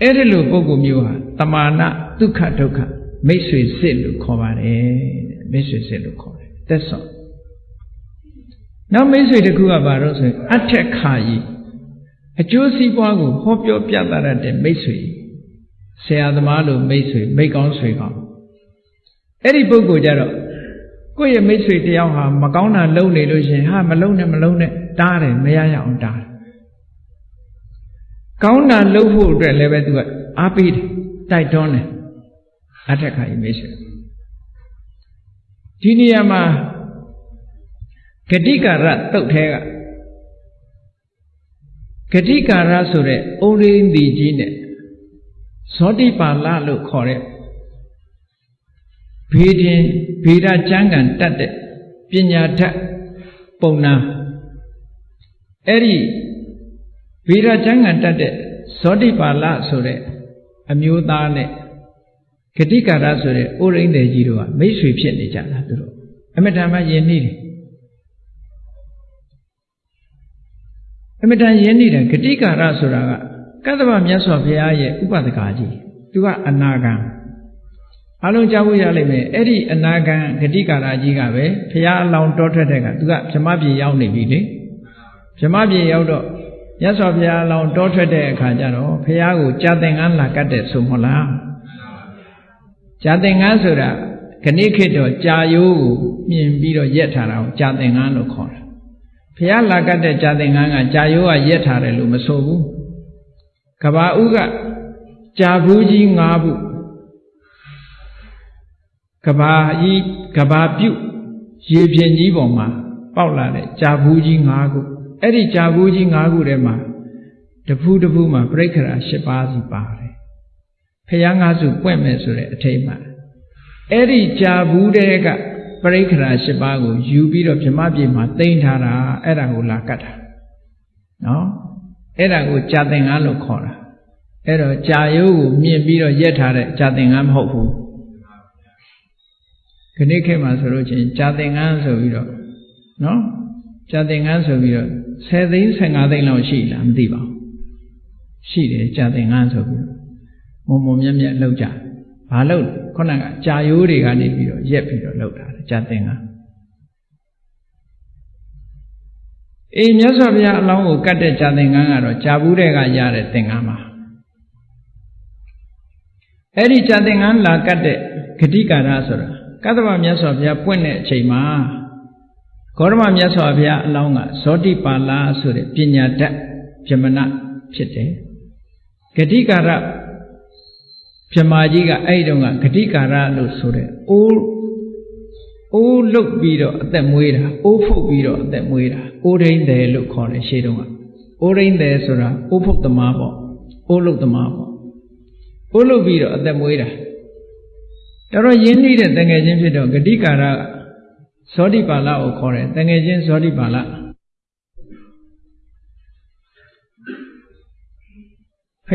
အဲ့ဒီလိုပုဂ္ဂိုလ်မျိုးဟာတမာနဒုက္ခဒုက္ခမိတ်ဆွေစစ်လို့ခေါ်ပါတယ်မိတ်ဆွေစစ်လို့ခေါ်တယ်သက်ဆုံးနောက်မိတ်ဆွေတစ်ခုကဘာလို့ဆိုရင်အထက်ခါကြီး အကျိုးစီးပွားကိုဟောပြောပြသရတဲ့မိတ်ဆွေဆရာသမားလိုမိတ်ဆွေမိတ်ကောင်းဆွေကောင်းအဲ့ဒီပုဂ္ဂိုလ်ကြတော့ကိုယ့်ရဲ့မိတ်ဆွေတယောက်ဟာမကောင်းတာလုပ်နေလို့ရှင်ဟာမလုပ်နဲ့မလုပ်နဲ့တားတယ်မရရအောင်တားတယ်ကောင်းတာလုပ်ဖို့အတွက်လည်းပဲသူကအားပေးတယ်တိုက်တွန်းတယ်အထက်ခါကြီးမိတ်ဆွေဒီနေရာမှာဂတိကာရတုတ်ထဲက ဂတိကာရဆိုတဲ့ဩရိန္ဒီကြီးနဲ့ဇောတိပါဠလို့ခေါ်တဲ့ဘေးတင်ဗေဒကျမ်းကန်တတ်တဲ့ပညာထက်ပုံနာအဲ့ဒီဗေဒကျမ်းကန်တတ်တဲ့ဇောတိပါဠဆိုတဲ့အမျိုးသားနဲ့ဂတိကာရဆိုတဲ့ဩရိန္ဒေကြီးတို့ကမိတ်ဆွေဖြစ်နေကြတာသူတို့အမတန်မှယဉ်နှီးတယ် အမတန်ယဉ်နေတဲ့ဂတိကာရဆိုတာကကတ္တဗမြတ်စွာဘုရားရဲ့ဥပဒကာကြီးသူကအနာဂံအလုံးကြားဖို့ရလိမ့်မယ်အဲ့ဒီအနာဂံဂတိကာရကြီးကပဲဘုရားအလောင်းတောထွက်တဲ့ကသူကဗြမပြေရောက်နေပြီလေဗြမပြေရောက်တော့မြတ်စွာဘုရားအလောင်းတောထွက်တဲ့အခါကျတော့ဘုရားကိုကြာသင်္ကန်းလာကတ်တဲ့ဆိုမဟုတ်လားကြာသင်္ကန်းဆိုတာခဏိခေတ်တော့ကြာယိုးကိုမြင်ပြီးတော့ရက်ထားတာကိုကြာသင်္ကန်းလို့ခေါ်တာ ဘုရားလာကတ်တဲ့ကြာသင်္ကန်းကကြာယိုးကရက်ထားတယ်လို့မဆိုဘူးကဘာဥကကြာဘူးကြီး၅ဘူးကဘာကြီးကဘာပြုတ်ရေပြင်ကြီးပေါ်မှာပေါက်လာတဲ့ကြာဘူးကြီး၅ခုအဲ့ဒီကြာဘူးကြီး၅ခုထဲမှာတဖူးတဖူးမှာပြိခရာ၈ပါးစီပါတယ်ဖះငါးစုပွင့်မယ်ဆိုတဲ့အထိတ်မှာအဲ့ဒီကြာဘူးတဲ့က ပရိခရာ၈ပါးကိုယူပြီးတော့ဗြမပြေမှာတင်ထားတာအဲ့ဒါကိုလာကတ်တာနော်အဲ့ဒါကိုကြာသင်္ကန်းလို့ခေါ်တာအဲ့တော့ကြာရိုးကိုမြင်ပြီးတော့ရက်ထားတဲ့ကြာသင်္ကန်းမဟုတ်ဘူးခဏခေတ်မှာဆိုလို့ချင်းကြာသင်္ကန်းဆိုပြီးတော့နော်ကြာသင်္ကန်းဆိုပြီးတော့10သိန်း15သိန်းလောက်ရှိလားမသိပါဘူးရှိတယ်ကြာသင်္ကန်းဆိုပြီးမုံမုံမြက်မြက်လောက်ကြဘာလို့ ခုနကကြာရိုးတွေကနေပြီးတော့ရက်ပြီးတော့လောက်တာကြာသင်္ကန်းအေးမြတ်စွာဘုရားအလောင်းကိုကတ်တဲ့ကြာသင်္ကန်းကတော့ကြာဘူးတဲ့ကရတဲ့သင်္ကန်းပါအဲ့ဒီကြာသင်္ကန်းလာကတ်တဲ့ဂတိကာရဆိုတာကတ္တဗမြတ်စွာဘုရားပွင့်တဲ့အချိန်မှာဂေါရမမြတ်စွာဘုရားအလောင်းကဇောတိပါဠဆိုတဲ့ပညာတတ်ဗြဟ္မဏဖြစ်တယ်ဂတိကာရ ဗြဟ္မာကြီးကအဲ့ဒီတုန်းကဂတိကာရလို့ဆိုတဲ့အိုးအိုးလုတ်ပြီးတော့အသက်မွေးတာအိုးဖုတ်ပြီးတော့အသက်မွေးတာအိုးရင်းတယ်လို့ခေါ်တယ်ရှေးတုန်းကအိုးရင်းတယ်ဆိုတာအိုးဖုတ်သမားပေါ့အိုးလုတ်သမားပေါ့အိုးလုတ်ပြီးတော့အသက်မွေးတာတော်တော်ရင်းနှီးတဲ့တငယ်ချင်းဖြစ်တော့ဂတိကာရဇောတိပါဠကိုခေါ်တယ်တငယ်ချင်းဇောတိပါဠ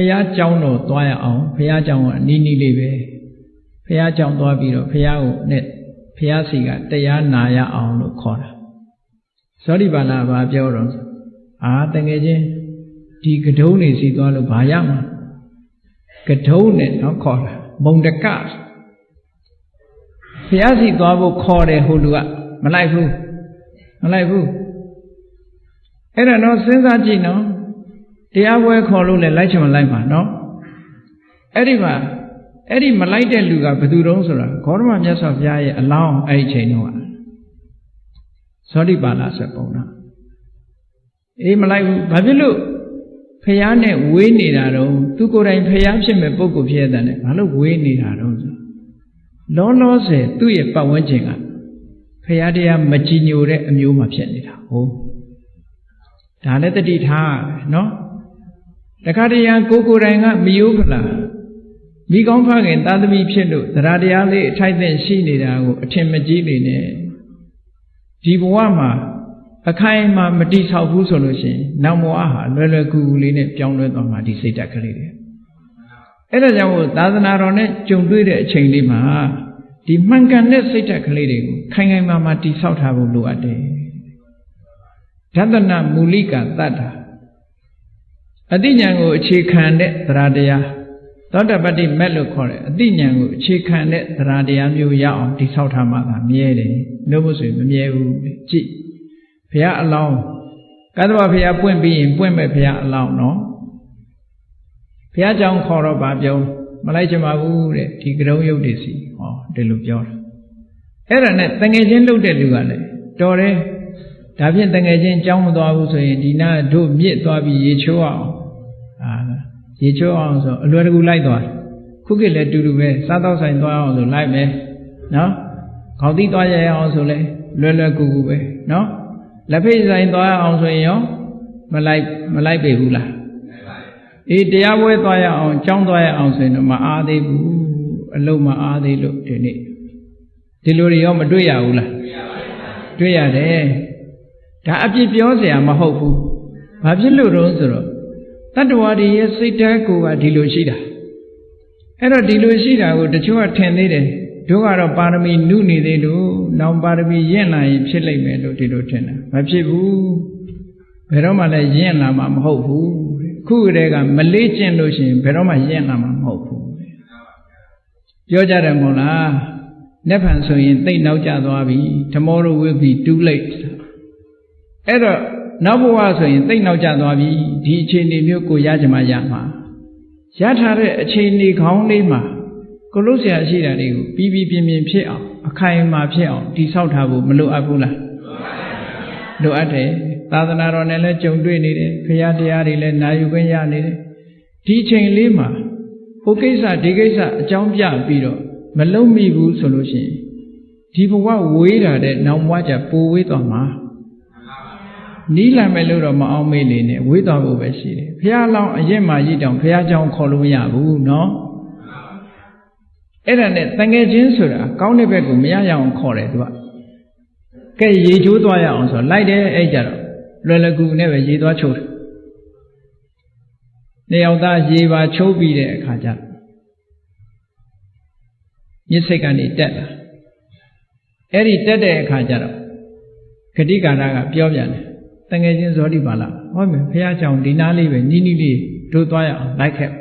ရားကြောင်းတော့သွားရအောင်ဘုရားကြောင်းကအနီးနီးလေးပဲဘုရားကြောင်းသွားပြီးတော့ဘုရားကိုနဲ့ဘုရားစီကတရားနာရအောင်လို့ခေါ်တာဇောတိပါဠိဘာပြောတော့အာတကယ်ချင်းဒီကဒုံးနေစီသွားလို့ဘာရမှာကဒုံးနဲ့တော့ခေါ်တာမုံတကဘုရားစီသွားဖို့ခေါ်တယ်ဟိုလူကမလိုက်ဘူးမလိုက်ဘူးအဲ့ဒါတော့စဉ်းစားကြည့်နော် တရားပွဲခေါ်လို့လည်းလိုက်ချင်မလိုက်ပါနော်အဲ့ဒီမှာအဲ့ဒီမလိုက်တဲ့လူကဘယ်သူတုံးဆိုတာဂေါရမမြတ်စွာဘုရားရဲ့အလောင်းအဲ့ဒီချိန်တုန်းကသောတိပါဠဆိုပုံနာအေးမလိုက်ဘူးဘာဖြစ်လို့ဖះနဲ့ဝေးနေတာတော့သူကိုယ်တိုင်ဖះဖြစ်မဲ့ပုံကိုဖြစ်တဲ့နဲ့ဘာလို့ဝေးနေတာတော့ဆိုလောလောဆယ်သူ့ရဲ့ပတ်ဝန်းကျင်ကဖရာတရားမကြည်ညိုတဲ့အမျိုးမှဖြစ်နေတာဟုတ်ဒါလည်းတတိထားနော် တခါတရံကိုကိုယ်တိုင်ကမယိုးဖလားမိကောင်းဖခင်သာသမီဖြစ်လို့တရားတရားလေးအထိုက်အသင့်ရှိနေတာကိုအထင်မကြီးနေနဲ့ဒီဘဝမှာအခိုင်အမာမတိဆောက်ဘူးဆိုလို့ရှိရင်နောက်ဘဝဟာလွယ်လွယ်ကူကူလေးနဲ့ပြောင်းလဲသွားမှာဒီစိတ်ဓာတ်ကလေးတွေအဲ့ဒါကြောင့်သာသနာတော်နဲ့ကြုံတွေ့တဲ့အချိန်လေးမှာဒီမှန်ကန်တဲ့စိတ်ဓာတ်ကလေးတွေကိုခိုင်ခိုင်မာမာတိဆောက်ထားဖို့လိုအပ်တယ်ဓတနာမူလိကတတ္တာ အတိညာကိုအခြေခံတဲ့သရတရားသောတပတ္တိမက်လို့ခေါ်တယ်အတိညာကိုအခြေခံတဲ့သရတရားမျိုးရအောင်တိဆောက်ထားမှသာမြဲတယ်လို့မို့ဆိုရင်မမြဲဘူးကြည့်ဘုရားအလောင်းကသဗ္ဗဘုရားပွင့်ပြီးရင်ပွင့်မဲ့ဘုရားအလောင်းနော်ဘုရားကြောင့်ခေါ်တော့ဗာပြောမလိုက်ချင်ပါဘူးတဲ့ဒီကရုံးရုပ်တွေစီဟောဒီလိုပြောတာအဲ့ဒါနဲ့တငယ်ချင်းလှုပ်တဲ့လူကလည်းတော်တယ်ဒါဖြင့်တငယ်ချင်းကြောင်းမသွားဘူးဆိုရင်ဒီနာတို့မြစ်သွားပြီးရေချိုးအောင်အာ ရေချိုးအောင်ဆိုအလွယ်တကူလိုက်သွားခုခေတ်လည်းတူတူပဲစားတော့ဆိုင်သွားအောင်ဆိုလိုက်မယ်နော်ခေါင်းသီးသွားရအောင်ဆိုလဲလွယ်လွယ်ကူကူပဲနော်လက်ဖိတ်ဆိုင်သွားအောင်ဆိုရင်ရောမလိုက်မလိုက်ပေဘူးလားအေးတရားပွဲသွားရအောင်ကြောင်းသွားရအောင်ဆိုရင်တော့မအားသေးဘူးအလုံးမအားသေးလို့ဒီနေ့ဒီလိုတွေရောမတွေ့ရဘူးလားတွေ့ရတယ်ဒါအပြစ်ပြောเสียမဟုတ်ဘူးဘာဖြစ်လို့တော့ဆိုတော့ တတ္တဝါတွေရဲ့စိတ်ဓာတ်ကိုကဒီလိုရှိတာအဲ့တော့ဒီလိုရှိတာကိုတချို့ကထင်သေးတယ်တို့ကတော့ပါရမီနုနေသေးလို့နောင်ပါရမီရင့်လာရင်ဖြစ်လိမ့်မယ်လို့ဒီလိုထင်တာမဖြစ်ဘူးဘယ်တော့မှလည်းရင့်လာမှာမဟုတ်ဘူးခုတည်းကမလေးကျင့်လို့ရှိရင်ဘယ်တော့မှရင့်လာမှာမဟုတ်ဘူးပြောကြတယ်မို့လားလက်ဖန်ဆိုရင်တိတ်နောက်ကျသွားပြီ tomorrow will be too late အဲ့တော့ နောက်ဘဝဆိုရင်တိတ်နောက်ကျသွားပြီဒီအခြေအနေမျိုးကိုရကြမှာရမှာရထားတဲ့အခြေအနေခေါင်းလေးမှာကိုလို့ဆရာရှိတာတွေကိုပြီးပြီးပြင်းပြင်းဖြစ်အောင်အခိုင်အမာဖြစ်အောင်တိဆောက်ထားဖို့မလိုအပ်ဘူးလားလိုအပ်တယ်သာသနာတော်နဲ့လည်းကြုံတွေ့နေတယ်ဖရာတရားတွေလည်းနာယူခွင့်ရနေတယ်ဒီချိန်လေးမှာဟိုကိစ္စဒီကိစ္စအကြောင်းပြပြီးတော့မလုံးမိဘူးဆိုလို့ရှိရင်ဒီဘဝဝေးတာတဲ့နောင်ဘဝကျပိုဝေးသွားမှာ နီးလာမယ်လို့တော့မအောင်မေးနေနဲ့ဝေးသွားဖို့ပဲရှိတယ်ဖရာလောင်းအရင်မှရည်တောင်ဖရာကြောင့်ခေါ်လို့မရဘူးနော်အဲ့ဒါနဲ့တငယ်ချင်းဆိုတာကောင်းတဲ့ဘက်ကိုမရရအောင်ခေါ်တယ်သူကကဲရေချိုးသွားရအောင်ဆိုလိုက်တယ်အဲ့ကြတော့လွယ်လကူနဲ့ပဲရေသွားချိုးတယ်နေအောင်သားရေပါချိုးပြီးတဲ့အခါကျမြစ်စိတ်ကနေတက်လာအဲ့ဒီတက်တဲ့အခါကျတော့ဂတိကာရကပြောပြန်တယ် တငယ်ချင်းဇောတိပါလာဟောမယ်ဖះကြောင်ဒီနားလေးပဲနီးနီးလေးတို့သွားရအောင်လိုက်ခဲ့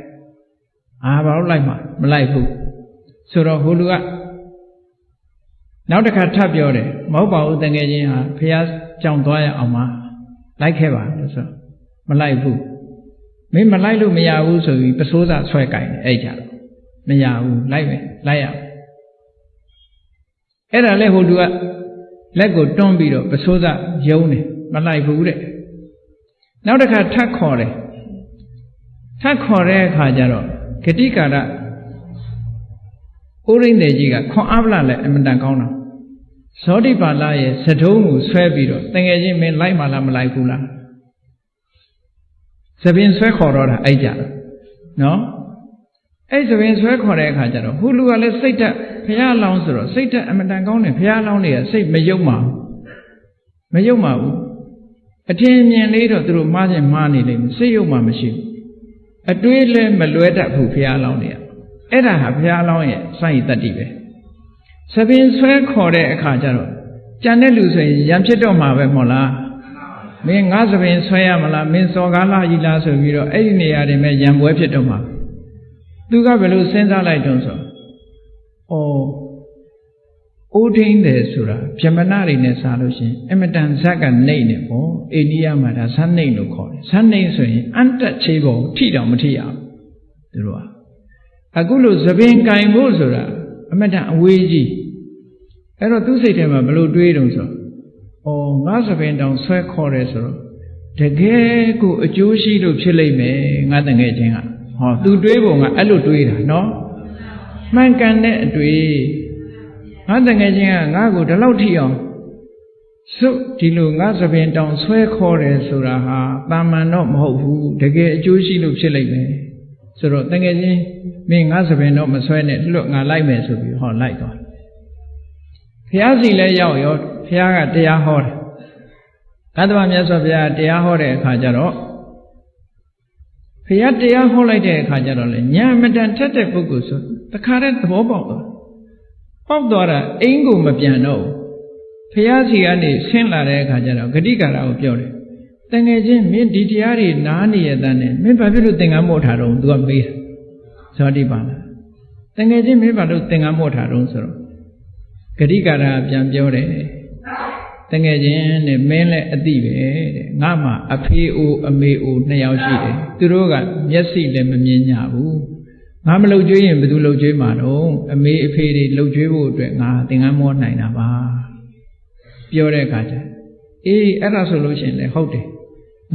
အာဘာလို့လိုက်မှာမလိုက်ဘူးဆိုတော့ဟိုလူကနောက်တစ်ခါထပ်ပြောတယ်မဟုတ်ပါဘူးတငယ်ချင်းဟာဖះကြောင်သွားရအောင်ပါလိုက်ခဲ့ပါလို့ဆိုမလိုက်ဘူးမင်းမလိုက်လို့မရဘူးဆိုပြီးပစိုးစာဆွဲကြိုင်တယ်အဲ့ကြတော့မရဘူးလိုက်မယ်လိုက်ရအဲ့ဒါလဲဟိုလူကလက်ကိုတွန်းပြီးတော့ပစိုးစာယုံတယ် မလိုက်ဘူးတဲ့နောက်တစ်ခါထပ်ခေါ်တယ်ထပ်ခေါ်တဲ့အခါကျတော့ဂတိကာရဥရိန္ဒေကြီးကခွန်အားဗလာလည်းအမတန်ကောင်းတာဇောတိပါဠရဲ့သထုံးကိုဆွဲပြီးတော့တငယ်ချင်းမင်းလိုက်မှလားမလိုက်ဘူးလားသပင်ဆွဲခေါ်တော့တာအဲ့ကြတော့နော်အဲ့သပင်ဆွဲခေါ်တဲ့အခါကျတော့ဟူလူကလည်းစိတ်တက်ဖះလောင်းဆိုတော့စိတ်တက်အမတန်ကောင်းတယ်ဖះလောင်းတွေကစိတ်မယုံပါဘူးမယုံပါဘူး အထင်မြင်လေးတော့သူတို့မှားခြင်းမှားနေလိမ့်မယ်စိတ်ယုံမှမရှိဘူးအတွေးလည်းမလွဲတတ်ဘူးဖះလောင်းတွေကအဲ့ဒါဟာဘုရားလောင်းရဲ့စိုက်တတ္တိပဲသပင်ဆွဲခေါ်တဲ့အခါကျတော့ကြံတဲ့လူဆိုရင်ရံဖြစ်တော့မှာပဲမဟုတ်လားမင်းငါသပင်ဆွဲရမလားမင်းစော်ကားလာကြီးလားဆိုပြီးတော့အဲ့ဒီနေရာတွေမဲ့ရံပွဲဖြစ်တော့မှာသူကဘယ်လိုစဉ်းစားလိုက်တုံးဆိုဩ အိုးထင်းတယ်ဆိုတာဗြဟ္မဏတွေနဲ့စားလို့ရှိရင်အမတန်ဇက်ကနေနေပေါ့အိန္ဒိယမှာဒါဇက်နေလို့ခေါ်တယ်ဇက်နေဆိုရင်အန်တက်ချေပေါ်ထိတောင်မထိရဘူးသူတို့ကအခုလို့သပင်ကင်ဖို့ဆိုတာအမတန်အဝေးကြီးအဲ့တော့သူ့စိတ်ထဲမှာဘလို့တွေးတုံဆိုဩငါသပင်တောင်ဆွဲခေါ်တယ်ဆိုတော့တကယ်ကိုအကျိုးရှိလို့ဖြစ်လိမ့်မယ်ငါတငယ်ချင်းကဟောသူတွေးပုံကအဲ့လိုတွေးတာနော်မှန်ကန်တဲ့အတွေ့ ငါတငယ်ချင်းကငါ့ကိုဒီလောက်ထိအောင်စုဒီလိုငါသပင်တောင်ဆွဲခေါ်တယ်ဆိုတာဟာတာမန်တော့မဟုတ်ဘူးတကယ်အကျိုးရှိလို့ဖြစ်လိမ့်မယ်ဆိုတော့တကယ်ချင်းမင်းငါသပင်တော့မဆွဲနဲ့လွတ်ငါလိုက်မယ်ဆိုပြီးဟောလိုက်သွားဘုရားစီလည်းရောက်ရောဘုရားကတရားဟောတယ်ကသဗ္ဗမြတ်စွာဘုရားတရားဟောတဲ့အခါကျတော့ဘုရားတရားဟောလိုက်တဲ့အခါကျတော့လေညာမတန်ထက်တဲ့ပုဂ္ဂိုလ်ဆိုတခါတည်းသဘောပေါက်သွား ပေါက်သွားတာအိမ်ကိုမပြန်တော့ဘူးဖះစီကနေဆင်းလာတဲ့အခါကျတော့ဂတိကာရကိုပြောတယ်တငယ်ချင်းမင်းဒီတရားတွေနားနေရတဲ့နဲ့မင်းဘာဖြစ်လို့သင်္ကန်းမို့ထားတော့သူကမေးတယ်ဇောတိပါလားတငယ်ချင်းမင်းဘာလို့သင်္ကန်းမို့ထားတော့ဆိုတော့ဂတိကာရပြန်ပြောတယ်တငယ်ချင်းနဲ့မင်းလည်းအတိပဲတဲ့ငါမှအဖေအိုအမေအိုနှစ်ယောက်ရှိတယ်သူတို့ကမျက်စိလည်းမမြင်ကြဘူး ငါမလှုပ်ကြွေးရင်ဘယ်သူလှုပ်ကြွေးမှာတော့အမေအဖေတွေလှုပ်ကြွေးဖို့အတွက်ငါသင်္ကန်းမောနိုင်တာပါပြောတဲ့အခါကျအေးအဲ့ဒါဆိုလို့ရှိရင်လည်းဟုတ်တယ်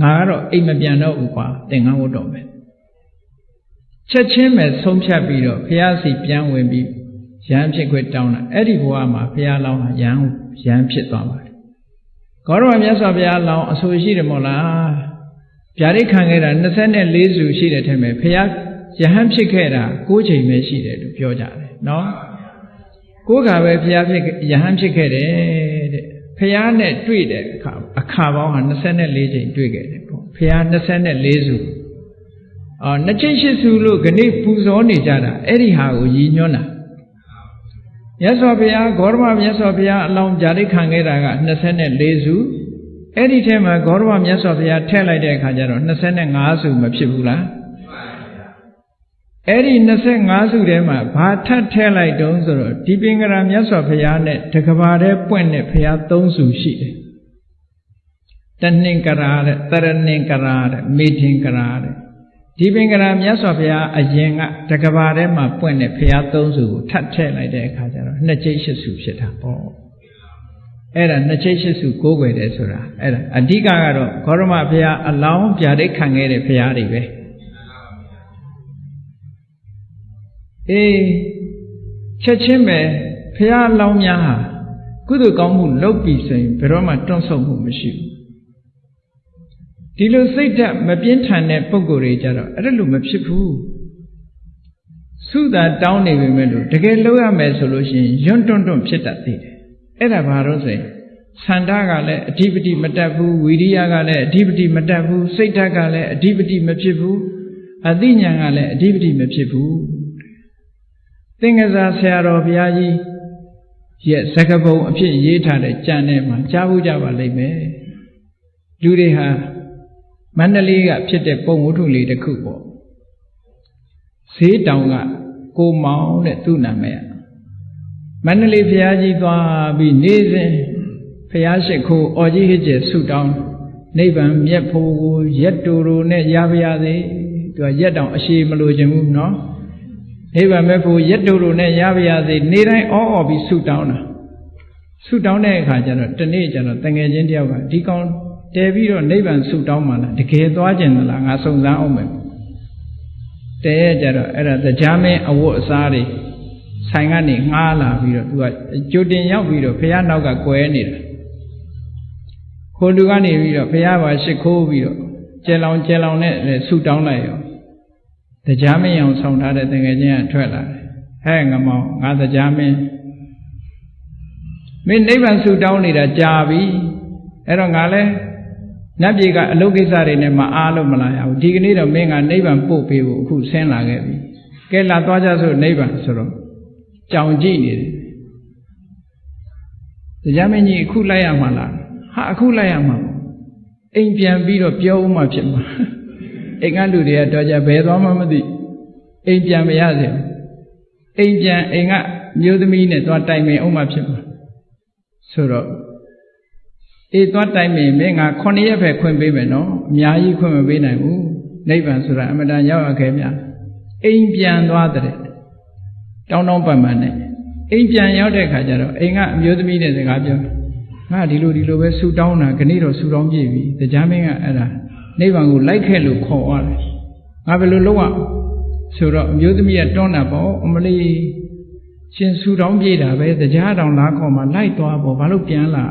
ငါကတော့အိမ်မပြန်တော့ဘူးကွာသင်္ကန်းဝတ်တော့မယ်ချက်ချင်းပဲဆုံးဖြတ်ပြီးတော့ဘုရားစီပြန်ဝင်ပြီးရဟန်းဖြစ်ခွင့်တောင်းတာအဲ့ဒီဘဝမှာဘုရားလောင်းဟာရဟန်းရဟန်းဖြစ်သွားပါတယ်ကောရမမြတ်စွာဘုရားလောင်းအဆိုရှိတယ်မို့လားဗျာဒိတ်ခံခဲ့တာ24စုရှိတယ်ထင်မယ်ဘုရား ယဟန်ဖြစ်ခဲ့တာ9ချိန်ပဲရှိတယ်လို့ပြောကြတယ်နော်ကိုးခါပဲဘုရားဖြစ်ယဟန်ဖြစ်ခဲ့တယ်တဲ့ဘုရားနဲ့တွေ့တဲ့အခါအခါပေါင်းဟာ24ချိန်တွေ့ခဲ့တယ်ပေါ့ဘုရား24စုအော်နှစ်ချိန်ရှစ်စုလို့ခဏပူဇော်နေကြတာအဲ့ဒီဟာကိုရည်ညွှန်းတာမြတ်စွာဘုရားဂေါရမမြတ်စွာဘုရားအလောင်းဂျာတိခံခဲ့တာက24စုအဲ့ဒီထဲမှာဂေါရမမြတ်စွာဘုရားထည့်လိုက်တဲ့အခါကျတော့25စုမဖြစ်ဘူးလား အဲ့ဒီ25စုထဲမှာဘာထပ်ထဲလိုက်တုံးဆိုတော့ဒီပင်ကရာမြတ်စွာဘုရားနဲ့တကဘာတဲ့ပွင့်တဲ့ဘုရား၃စုရှိတယ်တနှင်္ကရာတဲ့တရနှင်္ကရာတဲ့မေထင်္ကရာတဲ့ဒီပင်ကရာမြတ်စွာဘုရားအရင်ကတကဘာထဲမှာပွင့်တဲ့ဘုရား၃စုကိုထပ်ထည့်လိုက်တဲ့အခါကျတော့နှစ်ကျိတ်ရှစ်စုဖြစ်တာပေါ့အဲ့ဒါနှစ်ချိတ်ရှိစုကိုးကွယ်တယ်ဆိုတာအဲ့ဒါအဓိကကတော့ဂေါရမဘုရားအလောင်းပြာဒိတ်ခံခဲ့တဲ့ဘုရားတွေပဲ အေးချက်ချင်းပဲဘုရားလောင်းများဟာကုသိုလ်ကောင်းမှုလုပ်ပြီးဆိုရင်ဘယ်တော့မှတွန့်ဆုတ်မှုမရှိဘူးဒီလိုစိတ်ဓာတ်မပြင်းထန်တဲ့ပုံကိုယ်တွေကြတော့အဲ့ဒါလိုမဖြစ်ဘူးသုသာတောင်းနေပေမဲ့လို့တကယ်လုပ်ရမယ်ဆိုလို့ရှိရင်ယွန်းတွန့်တွန့်ဖြစ်တတ်သေးတယ်အဲ့ဒါဘာလို့ဆိုရင်ဆန္ဒကလည်းအဓိပတိမတက်ဘူးဝိရိယကလည်းအဓိပတိမတက်ဘူးစိတ်ဓာတ်ကလည်းအဓိပတိမဖြစ်ဘူးအသိဉာဏ်ကလည်းအဓိပတိမဖြစ်ဘူး သင်္ကစားဆရာတော်ဘုရားကြီးရဲ့စကပုံအဖြစ်ရေးထားတဲ့ကြံထဲမှာကြားဖို့ကြပါလိမ့်မယ်လူတွေဟာမန္တလေးကဖြစ်တဲ့ပုံဝတ္ထုလေးတစ်ခုပေါ့ဈေးတောင်ကကိုမောင်တဲ့သူ့နာမည်မန္တလေးဘုရားကြီးသွားပြီးနေစဉ်ဘုရားရှိခိုးအော်ကြီးဟစ်ကျဆုတောင်းနိဗ္ဗာန်မြတ်ဖို့ကိုရက်တူတူနဲ့ရပါရစေသူကရက်တောင်အရှိမလို့ခြင်းဘူးနော် နိဗ္ဗာန်မြတ်ဖို့ရက်တူတူနဲ့ရပါရစေနေတိုင်းအောအော်ပြီးဆုတောင်းတာဆုတောင်းတဲ့အခါကျတော့တနေ့ကျတော့တငယ်ချင်းတယောက်ကဒီကောင်တဲပြီးတော့နိဗ္ဗာန်ဆုတောင်းမှလားတကယ်သွားကျင်သလားငါစုံစမ်းအောင်မယ်တဲရကျတော့အဲ့ဒါတရားမင်းအဝတ်အစားတွေဆိုင်ကနေငှားလာပြီးတော့သူကကြိုတင်ရောက်ပြီးတော့ဘုရားနောက်ကကွယ်နေတာခိုးလူကနေပြီးတော့ဘုရားပါရှ िख ိုးပြီးတော့ကျဲလောင်ကျဲလောင်နဲ့ဆူတောင်းလိုက်ရော တရားမင်းအောင်ဆောင်ထားတဲ့တကယ်ချင်းကထွက်လာတယ်ဟဲ့ငမောင်ငါတရားမင်းမင်းနိဗ္ဗာန်ဆူတောင်းနေတာကြာပြီအဲ့တော့ငါလဲနတ်ပြည်ကအလုပ်ကိစ္စတွေနဲ့မအားလို့မလာရဘူးဒီကနေ့တော့မင်းကနိဗ္ဗာန်ပို့ပေးဖို့အခုဆင်းလာခဲ့ပြီကဲလာသွားကြစို့နိဗ္ဗာန်ဆိုတော့ကြောင်ကြည့်နေတယ်တရားမင်းကြီးအခုလိုက်ရမှာလားဟာအခုလိုက်ရမှာအိမ်ပြန်ပြီးတော့ပြောဦးမှဖြစ်မှာ အိမ်ကလူတွေကတော့ကြဘယ်သွားမှမသိအိမ်ပြန်မရစေအိမ်ပြန်အိမ်ကမျိုးသမီးနဲ့သွားတိုင်ပင်အောင်မှဖြစ်မှာဆိုတော့အေးသွားတိုင်ပင်မင်းက9ရက်ပဲခွင့်ပေးမယ်နော်အများကြီးခွင့်မပေးနိုင်ဘူးနိဗ္ဗာန်ဆိုတာအမတန်ရောက်ရခဲ့မြအိမ်ပြန်သွားတဲ့တောင်းတောင်းပန်ပန်နဲ့အိမ်ပြန်ရောက်တဲ့ခါကျတော့အိမ်ကအမျိုးသမီးနဲ့စကားပြောငါဒီလိုဒီလိုပဲဆူတောင်းတာခဏတော့ဆူတောင်းပြည့်ပြီတရားမင်းကအဲ့ဒါ နိဗ္ဗာန်ကိုလိုက်ခဲ့လို့ခေါ်သွားတယ်ငါဘယ်လိုလုပ်ရဆိုတော့အမျိုးသမီးကတွန်းတာပေါ့အမလေးရှင်ဆူတောင်းပြည့်တာပဲတရားတောင်လားခေါ်မှလိုက်သွားပေါ့ဘာလို့ပြန်လာ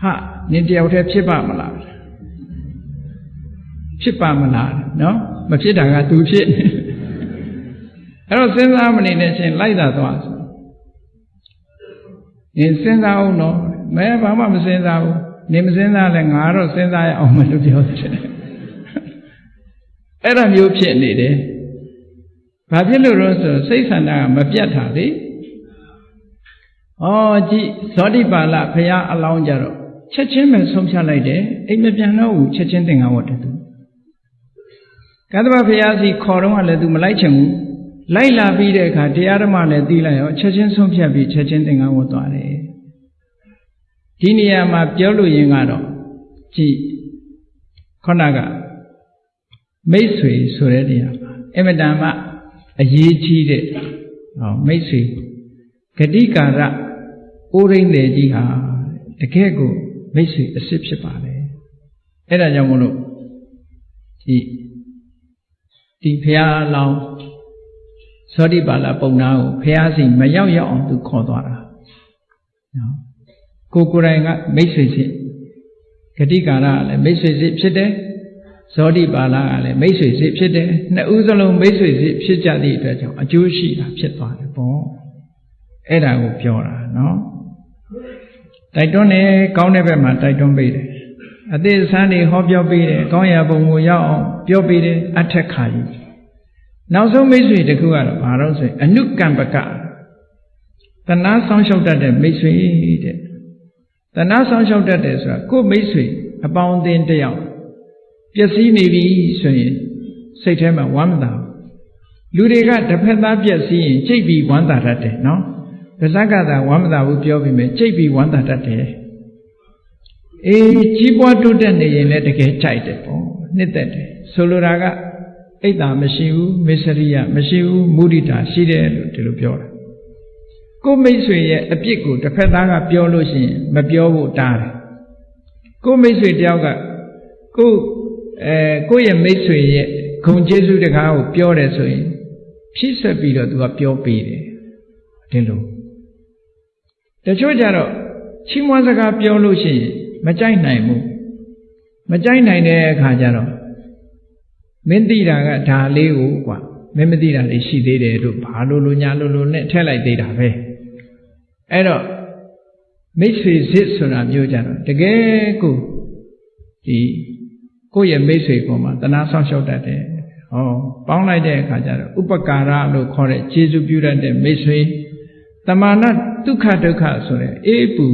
ဟာနင်တယောက်တည်းဖြစ်ပါမလားဖြစ်ပါမလားနော်မဖြစ်တာကသူဖြစ်အဲ့တော့စဉ်းစားမနေနဲ့ချင်းလိုက်တာသွားဆိုနင်စဉ်းစားအောင်နော်မဲဘာမှမစဉ်းစားဘူး နင်မစဉ်းစားလဲငါတော့စဉ်းစားရအောင်မလို့ပြောတယ်အဲ့ဒါမျိုးဖြစ်နေတယ်ဘာဖြစ်လို့လဲဆိုစိတ်ဆန္ဒကမပြတ်တာလေဩကြည့်ဇောတိပါဠဘုရားအလောင်းကြတော့ချက်ချင်းပဲဆုံးဖြတ်လိုက်တယ်အိမ်မပြန်တော့ဘူးချက်ချင်းသင်္ကန်းဝတ်တယ်သူကသဗ္ဗဘုရားစီခေါ်တော့လည်းသူမလိုက်ချင်ဘူးလိုက်လာပြီးတဲ့အခါတရားဓမ္မလည်းသိလိုက်ရောချက်ချင်းဆုံးဖြတ်ပြီးချက်ချင်းသင်္ကန်းဝတ်သွားတယ် ဒီနေရာမှာပြောလို့ရင်ကတော့ကြည့်ခုနကမိတ်ဆွေဆိုတဲ့နေရာမှာအမတန်မှအရေးကြီးတဲ့ဟောမိတ်ဆွေဂတိကာရအိုးရင်းလေကြီးဟာတကယ်ကိုမိတ်ဆွေအစ်စ်ဖြစ်ပါလေအဲ့ဒါကြောင့်မလို့ဒီဒီဖះလောင်းသောတိပါဠပုံနာကိုဖះစီမရောက်ရောက်အောင်သူခေါ်သွားတာနော် ကိုကိုယ်တိုင်ကမိတ်ဆွေစစ်ဂတိကာရကလည်းမိတ်ဆွေစစ်ဖြစ်တယ်ဇောတိပါဠကလည်းမိတ်ဆွေစစ်ဖြစ်တယ်နှစ်ဦးစလုံးမိတ်ဆွေစစ်ဖြစ်ကြသည့်အတွက်ကြောင့်အကျိုးရှိတာဖြစ်သွားတယ်ပေါ့အဲ့ဒါကိုပြောတာနော်တိုက်တွန်းတယ်ကောင်းတဲ့ဘက်မှာတိုက်တွန်းပေးတယ်အသေးဆန်းတွေဟောပြောပေးတယ်ကောင်းရာပုံကိုရောက်အောင်ပြောပေးတယ်အထက်ခါကြီးနောက်ဆုံးမိတ်ဆွေတစ်ခုကတော့ဘာလို့ဆိုရင်အနုကံပကတဏှာဆောင်းလျှောက်တတ်တဲ့မိတ်ဆွေတဲ့ တဏှာဆောင်းလျှောက်တတ်တယ်ဆိုတာကိုယ်မိတ်ဆွေအပေါင်းအသင်းတယောက်ပျက်စီးနေပြီဆိုရင်စိတ်ထဲမှာဝမ်းမသာလူတွေကတစ်ဖက်သားပျက်စီးရင်ကြိတ်ပြီးဝမ်းသာတတ်တယ်နော်ပါဇက်ကသာဝမ်းမသာဘူးပြောပြီးမယ်ကြိတ်ပြီးဝမ်းသာတတ်တယ်အေးကြီးပွားတိုးတက်နေရင်လည်းတကယ်ကြိုက်တယ်ပေါ့နှစ်သက်တယ်ဆိုလိုတာကအိတ်တာမရှိဘူးမစ္စရိယမရှိဘူးမုဒိတာရှိတယ်လို့ဒီလိုပြောတာ ကိုမိတ်ဆွေရဲ့အပြစ်ကိုတစ်ဖက်သားကပြောလို့ရှိရင်မပြောဖို့တားတယ်ကိုမိတ်ဆွေတယောက်ကကိုအဲကိုရဲ့မိတ်ဆွေရဲ့ဂုံကျေးဇူးတကားကိုပြောတယ်ဆိုရင်ဖြည့်ဆွက်ပြီးတော့သူကပြောပေးတယ်ဒီလိုတချို့ကြတော့ချီးမွမ်းစကားပြောလို့ရှိရင်မကြိုက်နိုင်ဘူးမကြိုက်နိုင်တဲ့အခါကျတော့မင်းသိတာကဒါလေးကိုကွာမင်းမသိတာလေးရှိသေးတယ်တို့ဘာလို့လို့ညာလို့လို့နဲ့ထည့်လိုက်သေးတာပဲ အဲ့တော့မိတ်ဆွေစစ်ဆိုတာမျိုးကြတော့တကယ်ကိုဒီကိုယ့်ရဲ့မိတ်ဆွေပေါ်မှာတနာဆောင်လျှောက်တတ်တယ်ဟောပေါင်းလိုက်တဲ့အခါကျတော့ဥပကာရလို့ခေါ်တဲ့ခြေစုပြုတတ်တဲ့မိတ်ဆွေတမာနဒုက္ခဒုက္ခဆိုတဲ့အေးပူ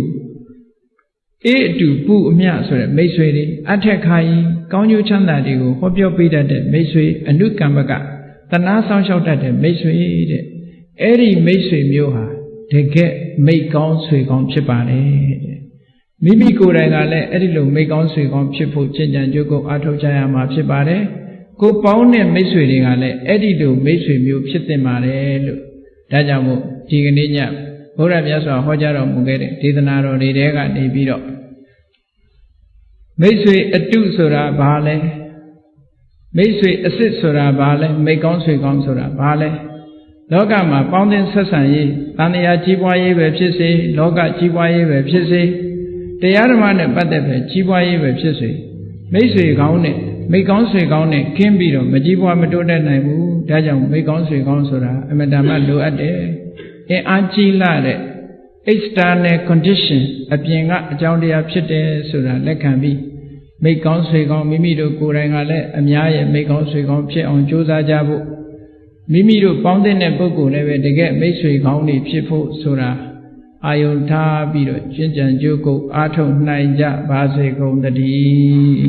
အေးအတူပူအမျှဆိုတဲ့မိတ်ဆွေတွေအထက်ခါကြီးကောင်းကျိုးချမ်းသာတွေကိုဟောပြောပေးတတ်တဲ့မိတ်ဆွေအနုကမ္မကတနာဆောင်လျှောက်တတ်တဲ့မိတ်ဆွေတဲ့အဲ့ဒီမိတ်ဆွေမျိုးဟာ တကယ်မိတ်ကောင်းဆွေကောင်းဖြစ်ပါတယ်တဲ့မိမိကိုယ်တိုင်ကလည်းအဲ့ဒီလိုမိတ်ကောင်းဆွေကောင်းဖြစ်ဖို့ကျင့်ကြံကြိုးကုပ်အားထုတ်ကြရမှာဖြစ်ပါတယ်ကိုပေါင်းတဲ့မိတ်ဆွေတွေကလည်းအဲ့ဒီလိုမိတ်ဆွေမျိုးဖြစ်တင်ပါတယ်လို့ဒါကြောင့်မို့ဒီကနေ့ညဘုရားမြတ်စွာဟောကြားတော်မူခဲ့တဲ့ဒေသနာတော်တွေတဲကနေပြီးတော့မိတ်ဆွေအတုဆိုတာဘာလဲမိတ်ဆွေအစ်စ်ဆိုတာဘာလဲမိတ်ကောင်းဆွေကောင်းဆိုတာဘာလဲ လောကမှာပေါင်းသင်းဆက်ဆံရေးတန်တရားကြီးပွားရေးပဲဖြစ်စေလောကကြီးပွားရေးပဲဖြစ်စေတရားဓမ္မနဲ့ပတ်သက်ပဲကြီးပွားရေးပဲဖြစ်စေမိတ်ဆွေကောင်းနဲ့မိကောင်းဆွေကောင်းနဲ့ခင်းပြီးတော့မကြီးပွားမတိုးတက်နိုင်ဘူးဒါကြောင့်မိကောင်းဆွေကောင်းဆိုတာအမတန်မှလိုအပ်တယ်အင်အားကြီးလာတဲ့ external condition အပြင်ကအကြောင်းတရားဖြစ်တယ်ဆိုတာလက်ခံပြီးမိကောင်းဆွေကောင်းမိမိတို့ကိုယ်တိုင်ကလည်းအများရဲ့မိကောင်းဆွေကောင်းဖြစ်အောင်ကြိုးစားကြဖို့ မိမိတို့ပေါင်းတဲ့ပုဂ္ဂိုလ်လည်းပဲတကယ်မိတ်ဆွေကောင်းတွေဖြစ်ဖို့ဆိုတာအာယုန်ထားပြီးတော့ကျင့်ကြံကြိုးကုပ်အားထုတ်နိုင်ကြပါစေကုန်သတည်း